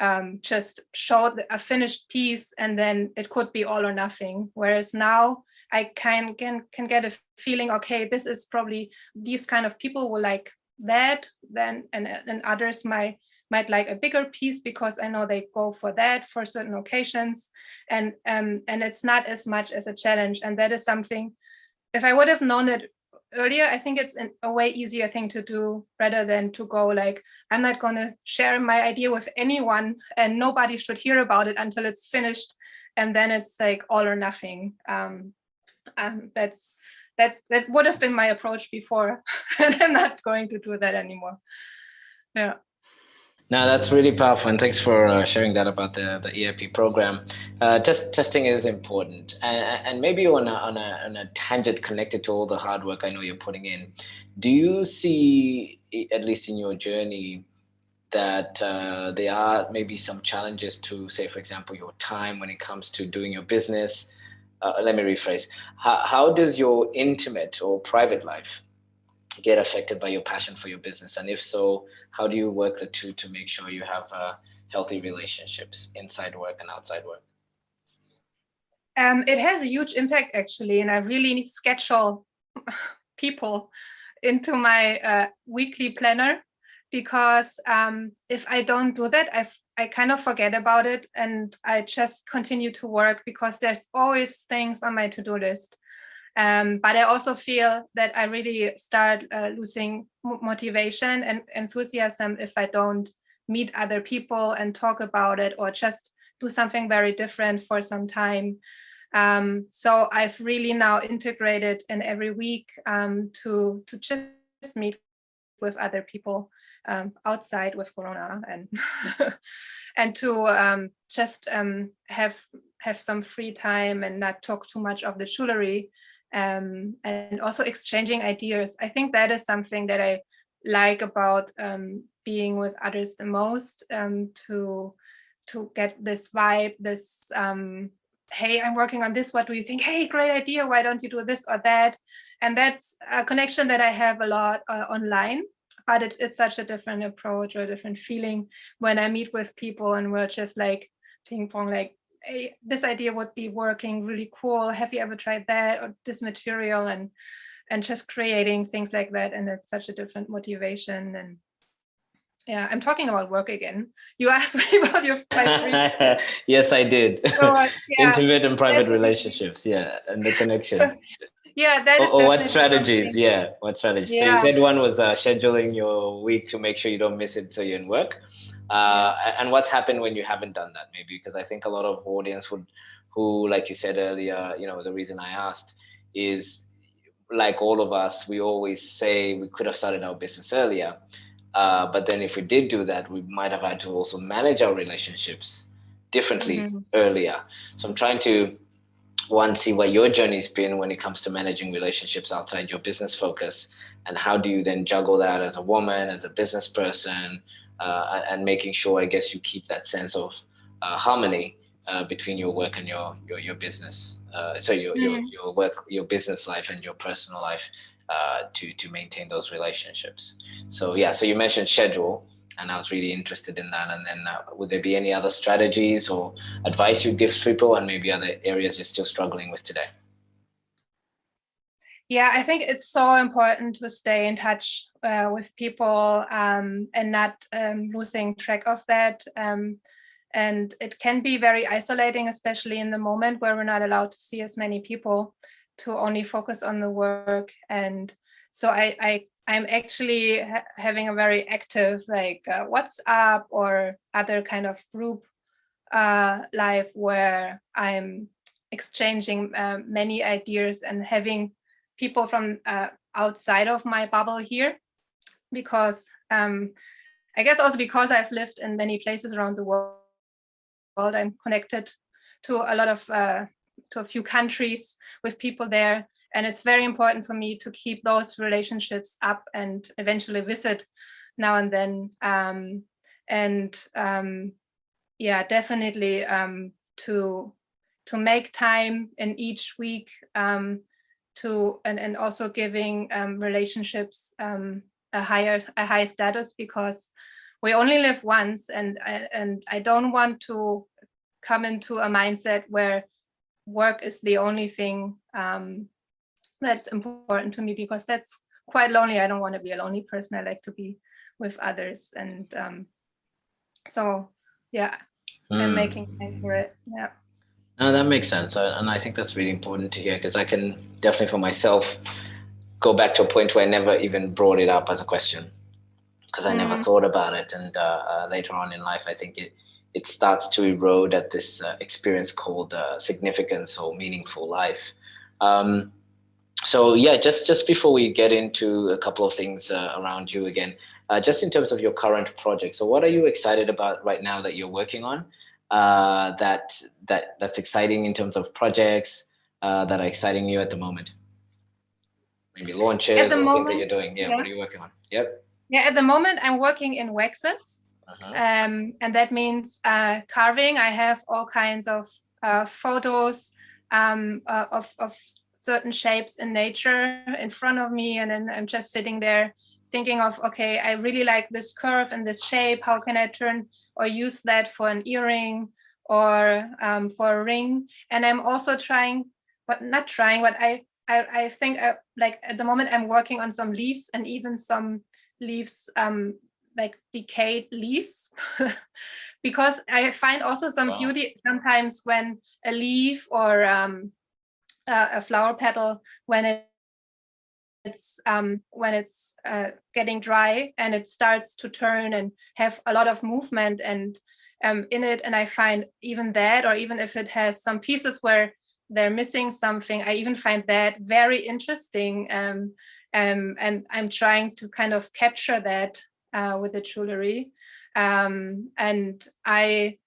um, just showed a finished piece and then it could be all or nothing. Whereas now I can can can get a feeling, okay, this is probably these kind of people will like that, then and and others might might like a bigger piece because I know they go for that for certain occasions, and um and it's not as much as a challenge, and that is something. If I would have known it earlier, I think it's an, a way easier thing to do rather than to go like, I'm not going to share my idea with anyone and nobody should hear about it until it's finished. And then it's like all or nothing. Um, um, that's that's that would have been my approach before [laughs] and i'm not going to do that anymore yeah no, that's really powerful, and thanks for uh, sharing that about the, the EIP program. Uh, test, testing is important, and, and maybe on a, on, a, on a tangent connected to all the hard work I know you're putting in. Do you see, at least in your journey, that uh, there are maybe some challenges to, say, for example, your time when it comes to doing your business, uh, let me rephrase, how, how does your intimate or private life get affected by your passion for your business? And if so, how do you work the two to make sure you have uh, healthy relationships inside work and outside work? Um, it has a huge impact actually, and I really schedule [laughs] people into my uh, weekly planner because um, if I don't do that, I I kind of forget about it and I just continue to work because there's always things on my to-do list. Um, but I also feel that I really start uh, losing motivation and enthusiasm if I don't meet other people and talk about it or just do something very different for some time. Um, so I've really now integrated in every week um, to, to just meet with other people um, outside with Corona and [laughs] and to um, just um, have have some free time and not talk too much of the jewelry um, and also exchanging ideas. I think that is something that I like about um, being with others the most um, to to get this vibe, this hey, I'm working on this. What do you think? Hey, great idea. Why don't you do this or that? And that's a connection that I have a lot uh, online but it's, it's such a different approach or a different feeling when I meet with people and we're just like ping pong, like, hey, this idea would be working really cool. Have you ever tried that or this material and and just creating things like that. And it's such a different motivation. And yeah, I'm talking about work again. You [laughs] asked me about your [laughs] yes, I did. So, uh, [laughs] yeah, Intimate and private relationships, yeah, and the connection. Yeah that is or, or what strategies? Yeah what strategies? Yeah. so you said one was uh, scheduling your week to make sure you don't miss it so you're in work. Uh, and what's happened when you haven't done that maybe? Because i think a lot of audience would who like you said earlier you know the reason i asked is like all of us we always say we could have started our business earlier uh, but then if we did do that we might have had to also manage our relationships differently mm -hmm. earlier. So i'm trying to one, see what your journey's been when it comes to managing relationships outside your business focus, and how do you then juggle that as a woman, as a business person, uh, and making sure, I guess, you keep that sense of uh, harmony uh, between your work and your your, your business. Uh, so your, mm. your your work, your business life, and your personal life uh, to to maintain those relationships. So yeah, so you mentioned schedule and I was really interested in that. And then uh, would there be any other strategies or advice you'd give people and maybe other areas you're still struggling with today? Yeah, I think it's so important to stay in touch uh, with people um, and not um, losing track of that. Um, and it can be very isolating, especially in the moment where we're not allowed to see as many people. to only focus on the work. And so I, I I'm actually ha having a very active like uh, WhatsApp or other kind of group uh, life where I'm exchanging uh, many ideas and having people from uh, outside of my bubble here because um, I guess also because I've lived in many places around the world, I'm connected to a lot of, uh, to a few countries with people there. And it's very important for me to keep those relationships up and eventually visit now and then. Um, and um, yeah, definitely um, to to make time in each week um, to and, and also giving um, relationships um, a higher a high status because we only live once and and I don't want to come into a mindset where work is the only thing um, that's important to me because that's quite lonely. I don't want to be a lonely person. I like to be with others and um, so yeah, mm. I'm making time for it. Yeah. No, that makes sense. And I think that's really important to hear because I can definitely for myself go back to a point where I never even brought it up as a question because I mm. never thought about it. And uh, uh, later on in life, I think it, it starts to erode at this uh, experience called uh, significance or meaningful life. Um, so yeah, just, just before we get into a couple of things uh, around you again, uh, just in terms of your current project. So what are you excited about right now that you're working on? uh, that that that's exciting in terms of projects uh, that are exciting you at the moment? Maybe launches or moment, things that you're doing. Yeah, yeah, what are you working on? Yep. Yeah, at the moment I'm working in waxes. Uh -huh. um, and that means uh, carving. I have all kinds of uh, photos um, uh, of, of certain shapes in nature in front of me. And then I'm just sitting there thinking of, okay, I really like this curve and this shape. How can I turn or use that for an earring or um, for a ring. And I'm also trying, but not trying, but I, I, I think I, uh, like at the moment I'm working on some leaves and even some leaves um, like decayed leaves [laughs] because I find also some wow. beauty sometimes when a leaf or um, uh, a flower petal when it it's um, when it's uh, getting dry and it starts to turn and have a lot of movement and um, in it. And I find even that, or even if it has some pieces where they're missing something, I even find that very interesting. Um, um, and I'm trying to kind of capture that uh, with the jewelry. Um, and I,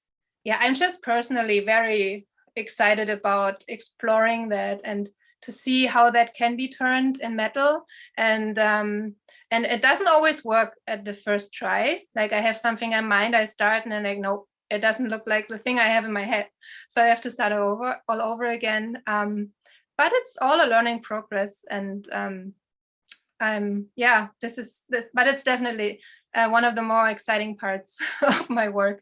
yeah, I'm just personally very excited about exploring that and to see how that can be turned in metal. And um, and it doesn't always work at the first try. Like I have something in mind I start and then like nope it doesn't look like the thing I have in my head. So I have to start over all over again. Um, but it's all a learning progress and um, I'm yeah this is this but it's definitely uh, one of the more exciting parts [laughs] of my work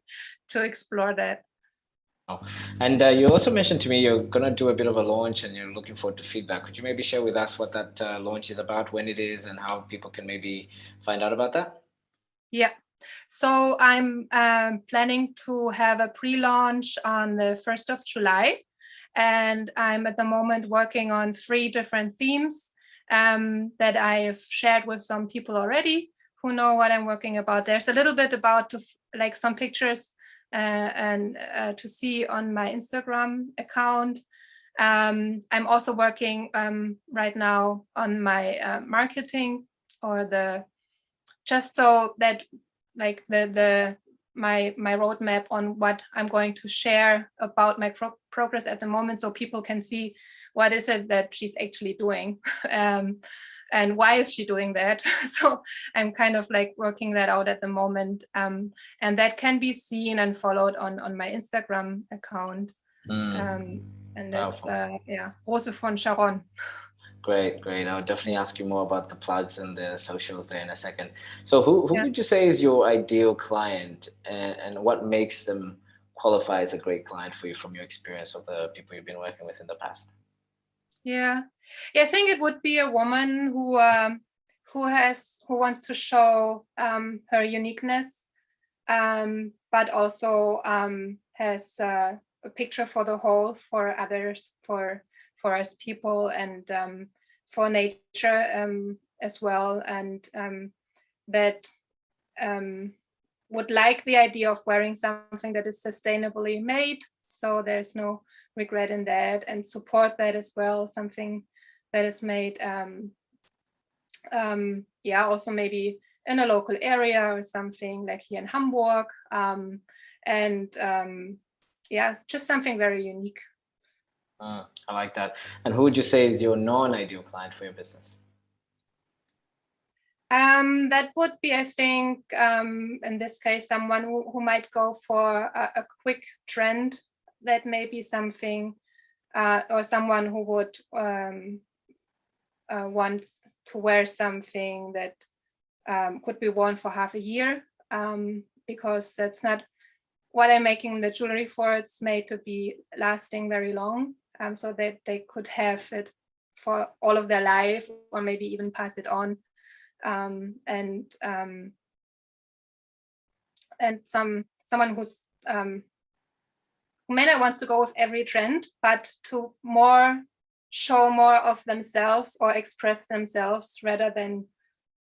to explore that and uh, you also mentioned to me you're going to do a bit of a launch and you're looking forward to feedback. Could you maybe share with us what that uh, launch is about, when it is, and how people can maybe find out about that? Yeah. So I'm um, planning to have a pre-launch on the 1st of July. And I'm at the moment working on three different themes um, that I've shared with some people already who know what I'm working about. There's a little bit about like some pictures and uh, to see on my Instagram account. Um, I'm also working um, right now on my uh, marketing or the just so that like the the my my roadmap on what I'm going to share about my pro progress at the moment so people can see what is it that she's actually doing. [laughs] um, and why is she doing that? [laughs] so I'm kind of like working that out at the moment. Um, and that can be seen and followed on, on my Instagram account. Mm. Um, and that's, uh, yeah, Rose von Sharon. Great, great. I'll definitely ask you more about the plugs and the socials there in a second. So who, who yeah. would you say is your ideal client and, and what makes them qualify as a great client for you from your experience of the people you've been working with in the past? Yeah, yeah. I think it would be a woman who um, who has who wants to show um, her uniqueness, um, but also um, has uh, a picture for the whole for others for for us people and um, for nature um, as well. And um, that um, would like the idea of wearing something that is sustainably made. So there's no regret in that and support that as well, something that is made, um, um, yeah, also maybe in a local area or something like here in Hamburg. Um, and um, yeah, just something very unique. Mm, I like that. And who would you say is your non-ideal client for your business? Um, that would be, I think, um, in this case, someone who, who might go for a, a quick trend that may be something, uh, or someone who would um, uh, want to wear something that um, could be worn for half a year, um, because that's not what I'm making the jewelry for. It's made to be lasting very long, um, so that they could have it for all of their life, or maybe even pass it on um, and um, and some someone who's um, not wants to go with every trend, but to more show more of themselves or express themselves rather than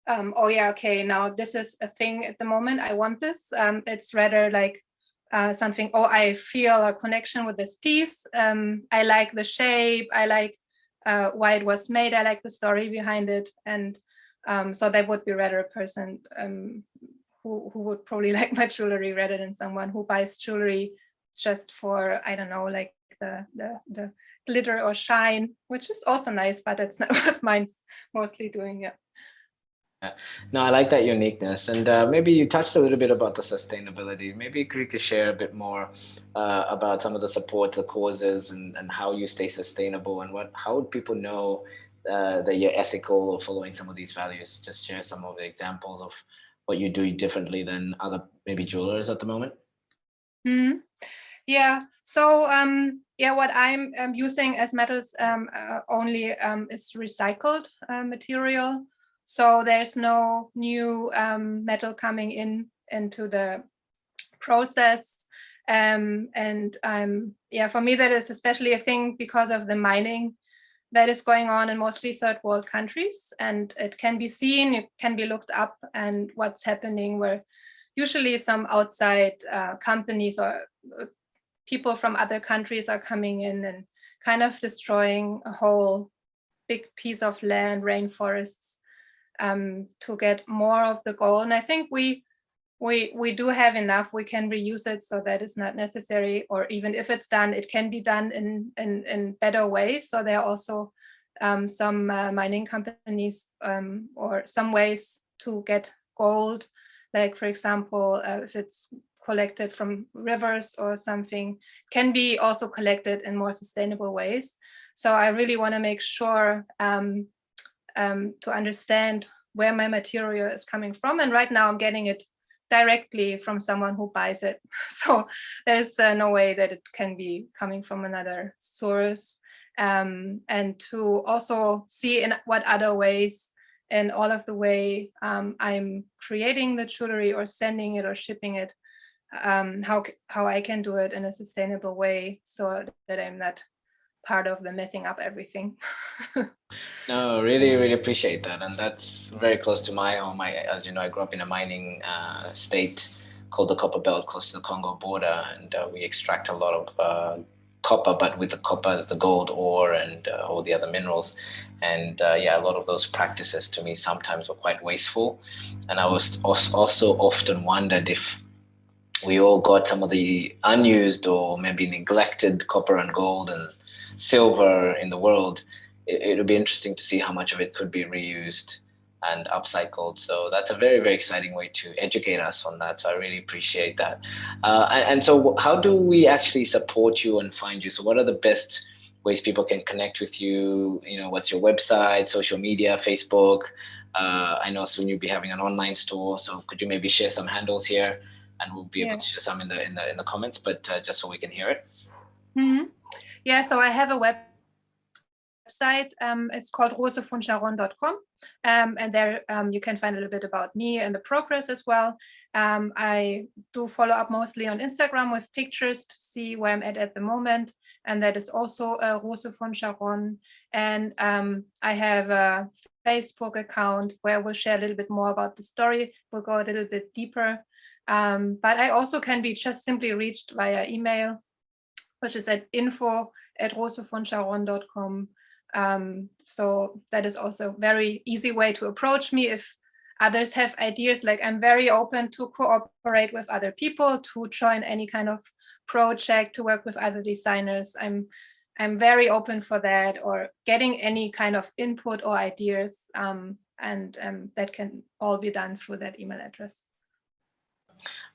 um, oh yeah okay now this is a thing at the moment I want this. Um, it's rather like uh, something oh I feel a connection with this piece. Um, I like the shape. I like uh, why it was made. I like the story behind it and um, so that would be rather a person um, who, who would probably [laughs] like my jewelry rather than someone who buys jewelry just for, I don't know, like the, the, the glitter or shine, which is also nice, but that's not [laughs] what mine's mostly doing. Yeah. No, I like that uniqueness. And uh, maybe you touched a little bit about the sustainability. Maybe could you could share a bit more uh, about some of the support, the causes, and, and how you stay sustainable and what how would people know uh, that you're ethical or following some of these values? Just share some of the examples of what you do differently than other maybe jewelers at the moment. Mm. Yeah. So um, yeah, what I'm um, using as metals um, uh, only um, is recycled uh, material. So there's no new um, metal coming in into the process. Um, and um, yeah, for me, that is especially a thing because of the mining that is going on in mostly third world countries and it can be seen, it can be looked up and what's happening where usually some outside uh, companies or uh, people from other countries are coming in and kind of destroying a whole big piece of land, rainforests, um, to get more of the gold. And I think we we we do have enough. We can reuse it so that is not necessary. Or even if it's done it can be done in in, in better ways. So there are also um, some uh, mining companies um, or some ways to get gold like for example uh, if it's collected from rivers or something can be also collected in more sustainable ways so I really want to make sure um, um, to understand where my material is coming from and right now I'm getting it directly from someone who buys it. [laughs] So there's uh, no way that it can be coming from another source. Um, and to also see in what other ways and all of the way um, I'm creating the jewelry or sending it or shipping it, um, how, how I can do it in a sustainable way so that I'm not part of the messing up everything. [laughs] no, really, really appreciate that. And that's very close to my home. I, as you know, I grew up in a mining uh, state called the Copper Belt, close to the Congo border. And uh, we extract a lot of uh, copper, but with the copper as the gold ore and uh, all the other minerals. And uh, yeah, a lot of those practices to me sometimes were quite wasteful. And I was also often wondered if we all got some of the unused or maybe neglected copper and gold and silver in the world, it, would be interesting to see how much of it could be reused and upcycled. So that's a very, very exciting way to educate us on that. So I really appreciate that. Uh, and, and, so how do we actually support you and find you? So what are the best ways people can connect with you? You know, what's your website, social media, Facebook? Uh, I know soon you'll be having an online store. So could you maybe share some handles here? And we'll be yeah. able to share some in the in the in the comments, but uh, just so we can hear it. Mm -hmm. Yeah, so I have a website. Um, it's called rosevonscharon.com. Um, and there um, you can find a little bit about me and the progress as well. Um, I do follow up mostly on Instagram with pictures to see where I'm at at the moment. and that is also uh, Rose von. And um, I have a Facebook account where we'll share a little bit more about the story. We'll go a little bit deeper. Um, but I also can be just simply reached via email, which is at info at rosevonscharon.com. Um, so that is also very easy way to approach me if others have ideas. Like I'm very open to cooperate with other people, to join any kind of project, to work with other designers. I'm I'm very open for that or getting any kind of input or ideas. Um, and um, that can all be done through that email address.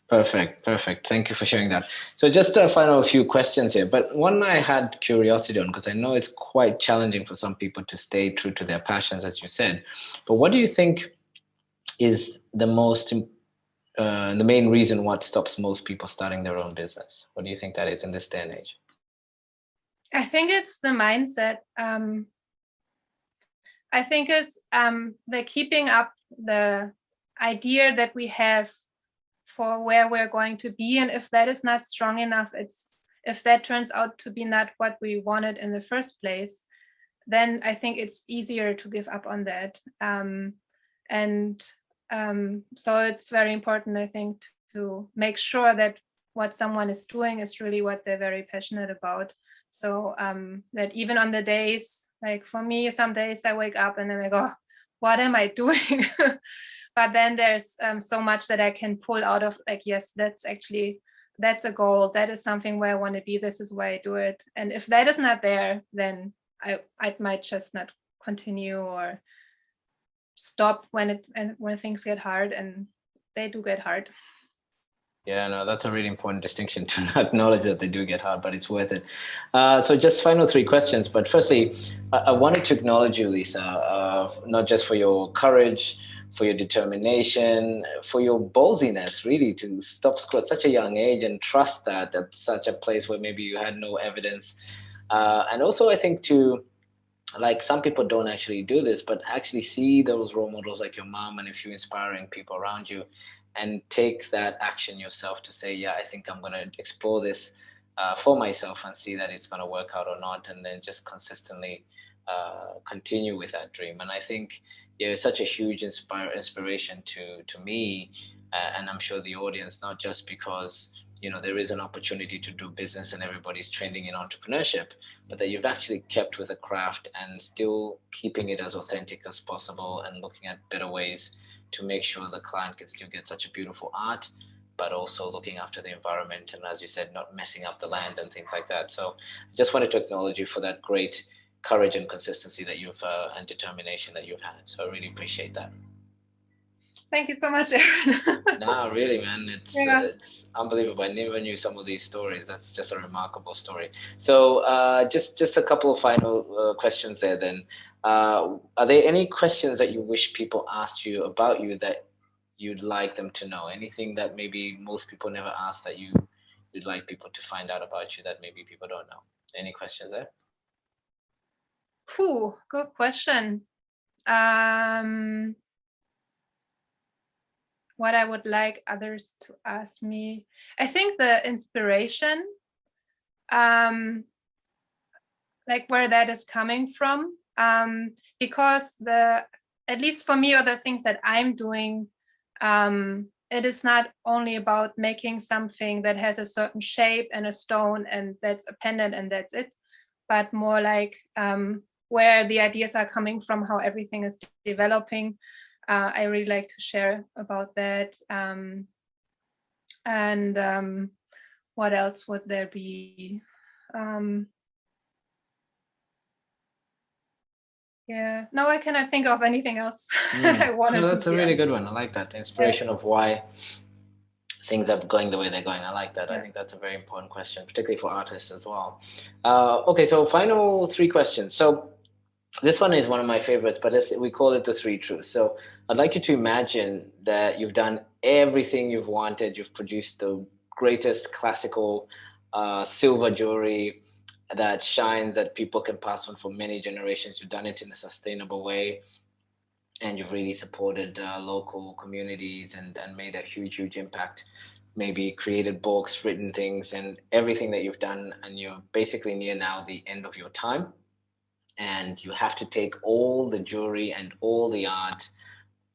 Perfect, perfect. Thank you for sharing that. So just a final few questions here, but one I had curiosity on because I know it's quite challenging for some people to stay true to their passions, as you said. But what do you think is the most, uh, the main reason what stops most people starting their own business? What do you think that is in this day and age? I think it's the mindset. Um, I think it's um, the keeping up the idea that we have for where we're going to be. And if that is not strong enough, it's if that turns out to be not what we wanted in the first place, then I think it's easier to give up on that. Um, and um, so it's very important, I think, to make sure that what someone is doing is really what they're very passionate about. So um, that even on the days, like for me, some days I wake up and then I go, what am I doing? [laughs] but then there's um, so much that I can pull out of like, yes, that's actually, that's a goal. That is something where I want to be. This is why I do it. And if that is not there, then I, I might just not continue or stop when it and when things get hard and they do get hard. Yeah, no, that's a really important distinction [laughs] to acknowledge that they do get hard, but it's worth it. Uh, so just final three questions. But firstly, I, I wanted to acknowledge you, Lisa, uh, not just for your courage, for your determination, for your ballsiness, really, to stop school at such a young age and trust that at such a place where maybe you had no evidence. Uh, and also, I think to like some people don't actually do this, but actually see those role models like your mom and a few inspiring people around you and take that action yourself to say, yeah, I think I'm going to explore this uh, for myself and see that it's going to work out or not, and then just consistently uh, continue with that dream. And I think yeah, it's such a huge inspire inspiration to to me, uh, and I'm sure the audience, not just because you know there is an opportunity to do business and everybody's trending in entrepreneurship, but that you've actually kept with the craft and still keeping it as authentic as possible and looking at better ways to make sure the client can still get such a beautiful art, but also looking after the environment and as you said, not messing up the land and things like that. So I just wanted to acknowledge you for that great courage and consistency that you've uh, and determination that you've had. So I really appreciate that. Thank you so much, [laughs] Aaron. no, really, man, it's yeah. uh, it's unbelievable. I never knew some of these stories. That's just a remarkable story. So, uh, just just a couple of final uh, questions there. Then, uh, are there any questions that you wish people asked you about you that you'd like them to know? Anything that maybe most people never ask that you you'd like people to find out about you that maybe people don't know? Any questions there? Whew, good question. Um, what I would like others to ask me. I think the inspiration, um, like where that is coming from, um, because the, at least for me, or the things that I'm doing, um, it is not only about making something that has a certain shape and a stone and that's a pendant and that's it, but more like um, where the ideas are coming from, how everything is developing. Uh, I really like to share about that. Um, and um, what else would there be? Um, yeah, no, I cannot think of anything else [laughs] mm. I wanted no, that's a really good one. I like that. Inspiration yeah. of why things are going the way they're going. I like that. Yeah. I think that's a very important question, particularly for artists as well. Uh, okay, so final three questions. So this one is one of my favorites, but we call it the three truths. So I'd like you to imagine that you've done everything you've wanted. You've produced the greatest classical uh, silver jewelry that shines, that people can pass on for many generations. You've done it in a sustainable way. And you've really supported uh, local communities and, and made a huge, huge impact. maybe created books, written things, and everything that you've done, and you're basically near now the end of your time. And you have to take all the jewelry and all the art,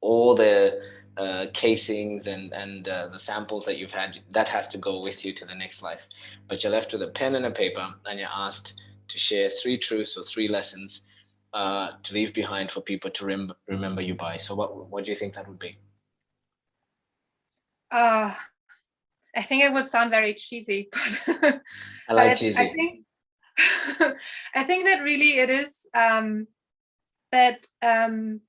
all the uh, casings and and uh, the samples that you've had that has to go with you to the next life. But you're left with a pen and a paper and you're asked to share three truths or three lessons uh, to leave behind for people to rem remember you by. So what what do you think that would be? Uh i think it would sound very cheesy [laughs] but i like cheesy I think [laughs] i think that really it is um that um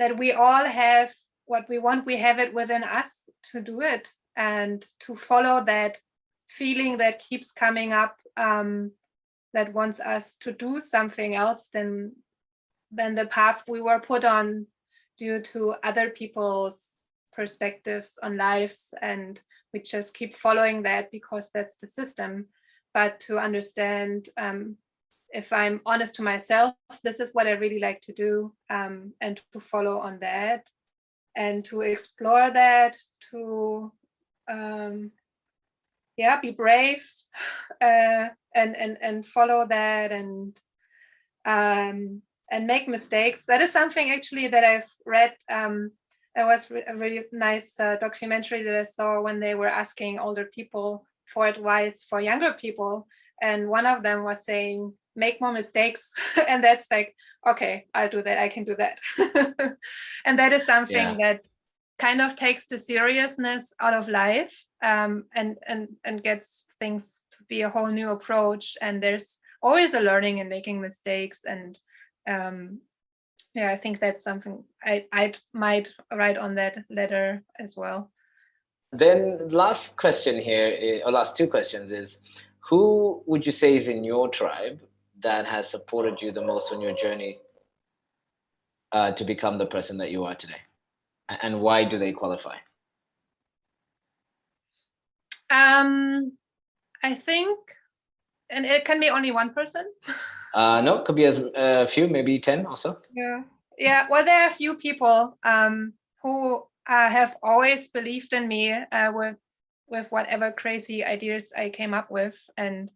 that we all have what we want, we have it within us to do it and to follow that feeling that keeps coming up um, that wants us to do something else than than the path we were put on due to other people's perspectives on lives. And we just keep following that because that's the system but to understand um, if I'm honest to myself, this is what I really like to do um, and to follow on that and to explore that, to um, yeah, be brave [sighs] uh, and and and follow that and um, and make mistakes. That is something actually that I've read. Um, it was a really nice uh, documentary that I saw when they were asking older people for advice for younger people, and one of them was saying, "Make more mistakes," [laughs] and that's like okay, I'll do that, I can do that. [laughs] and that is something yeah. that kind of takes the seriousness out of life um, and, and, and gets things to be a whole new approach. And there's always a learning and making mistakes. And um, yeah, I think that's something I I might write on that letter as well. Then last question here, or last two questions is, who would you say is in your tribe that has supported you the most on your journey uh, to become the person that you are today? And why do they qualify? Um, I think, and it can be only one person. [laughs] uh, no, could be as a uh, few, maybe 10 also. Yeah. Yeah. Well, there are a few people um, who uh, have always believed in me uh, with with whatever crazy ideas I came up with and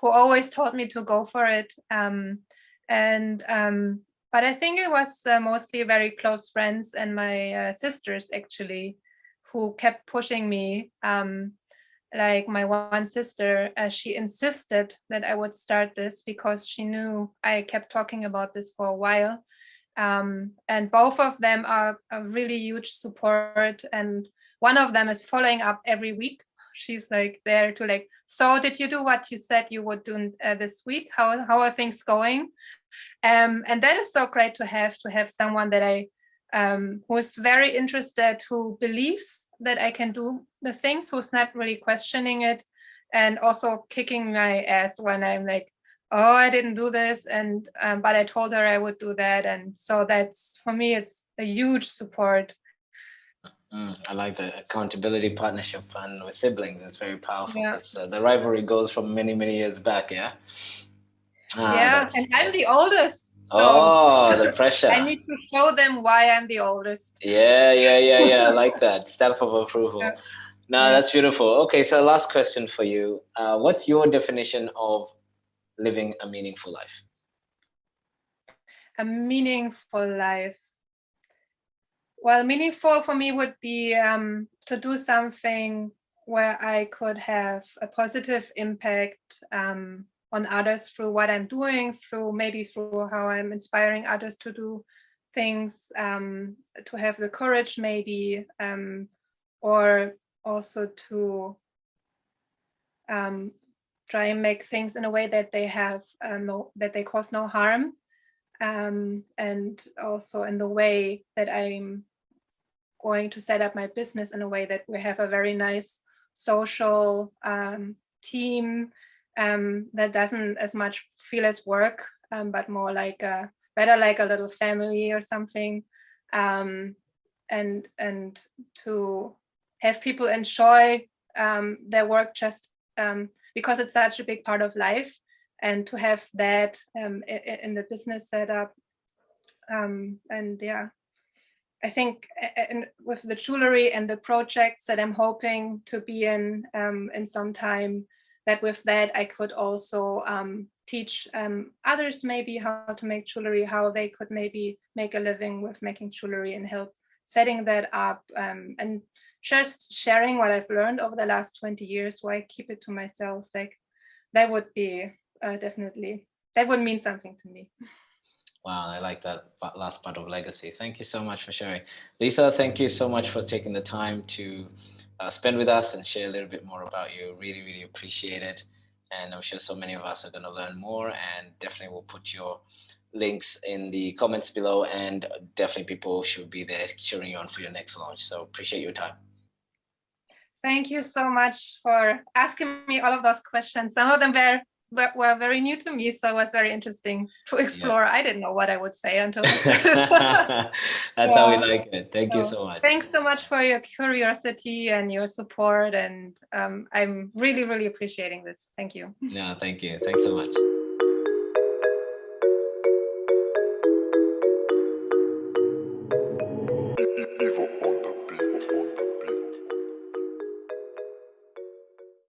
who always told me to go for it. Um, and um, but I think it was uh, mostly very close friends and my uh, sisters actually who kept pushing me. Um, like my one sister, uh, she insisted that I would start this because she knew I kept talking about this for a while. Um, and both of them are a really huge support. And one of them is following up every week she's like there to like so did you do what you said you would do uh, this week how how are things going um, and that is so great to have to have someone that i um, who's very interested who believes that i can do the things who's not really questioning it and also kicking my ass when i'm like oh i didn't do this and um, but i told her i would do that and so that's for me it's a huge support Mm, I like the accountability partnership and with siblings. It's very powerful. Yeah. Uh, the rivalry goes from many, many years back. Yeah. Ah, yeah, and I'm the oldest. So oh, the pressure. [laughs] I need to show them why I'm the oldest. Yeah, yeah, yeah, yeah. I like [laughs] that. Stamp of approval. Yeah. No, that's beautiful. Okay, so last question for you. Uh, what's your definition of living a meaningful life? A meaningful life well, meaningful for me would be um, to do something where I could have a positive impact um, on others through what I'm doing, through maybe through how I'm inspiring others to do things, um, to have the courage maybe, um, or also to um, try and make things in a way that they have uh, no, that they cause no harm. Um, and also in the way that I'm going to set up my business in a way that we have a very nice social um, team um, that doesn't as much feel as work, um, but more like a better like a little family or something. Um, and and to have people enjoy um, their work just um, because it's such a big part of life. And to have that in the business setup and yeah. I think and with the jewelry and the projects that I'm hoping to be in um, in some time, that with that I could also um, teach um, others maybe how to make jewelry, how they could maybe make a living with making jewelry and help setting that up um, and just sharing what I've learned over the last 20 years, why keep it to myself, like that would be uh, definitely, that would mean something to me. Wow, I like that last part of legacy. Thank you so much for sharing. Lisa, thank you so much for taking the time to uh, spend with us and share a little bit more about you. Really, really appreciate it. And I'm sure so many of us are going to learn more and definitely will put your links in the comments below and definitely people should be there cheering you on for your next launch. So appreciate your time. Thank you so much for asking me all of those questions. Some of them were were very new to me, so it was very interesting to explore. Yeah. I didn't know what I would say until [laughs] [laughs] That's yeah. how we like it. Thank so, you so much. Thanks so much for your curiosity and your support, and um, I'm really, really appreciating this. Thank you. No, thank you. Thanks so much.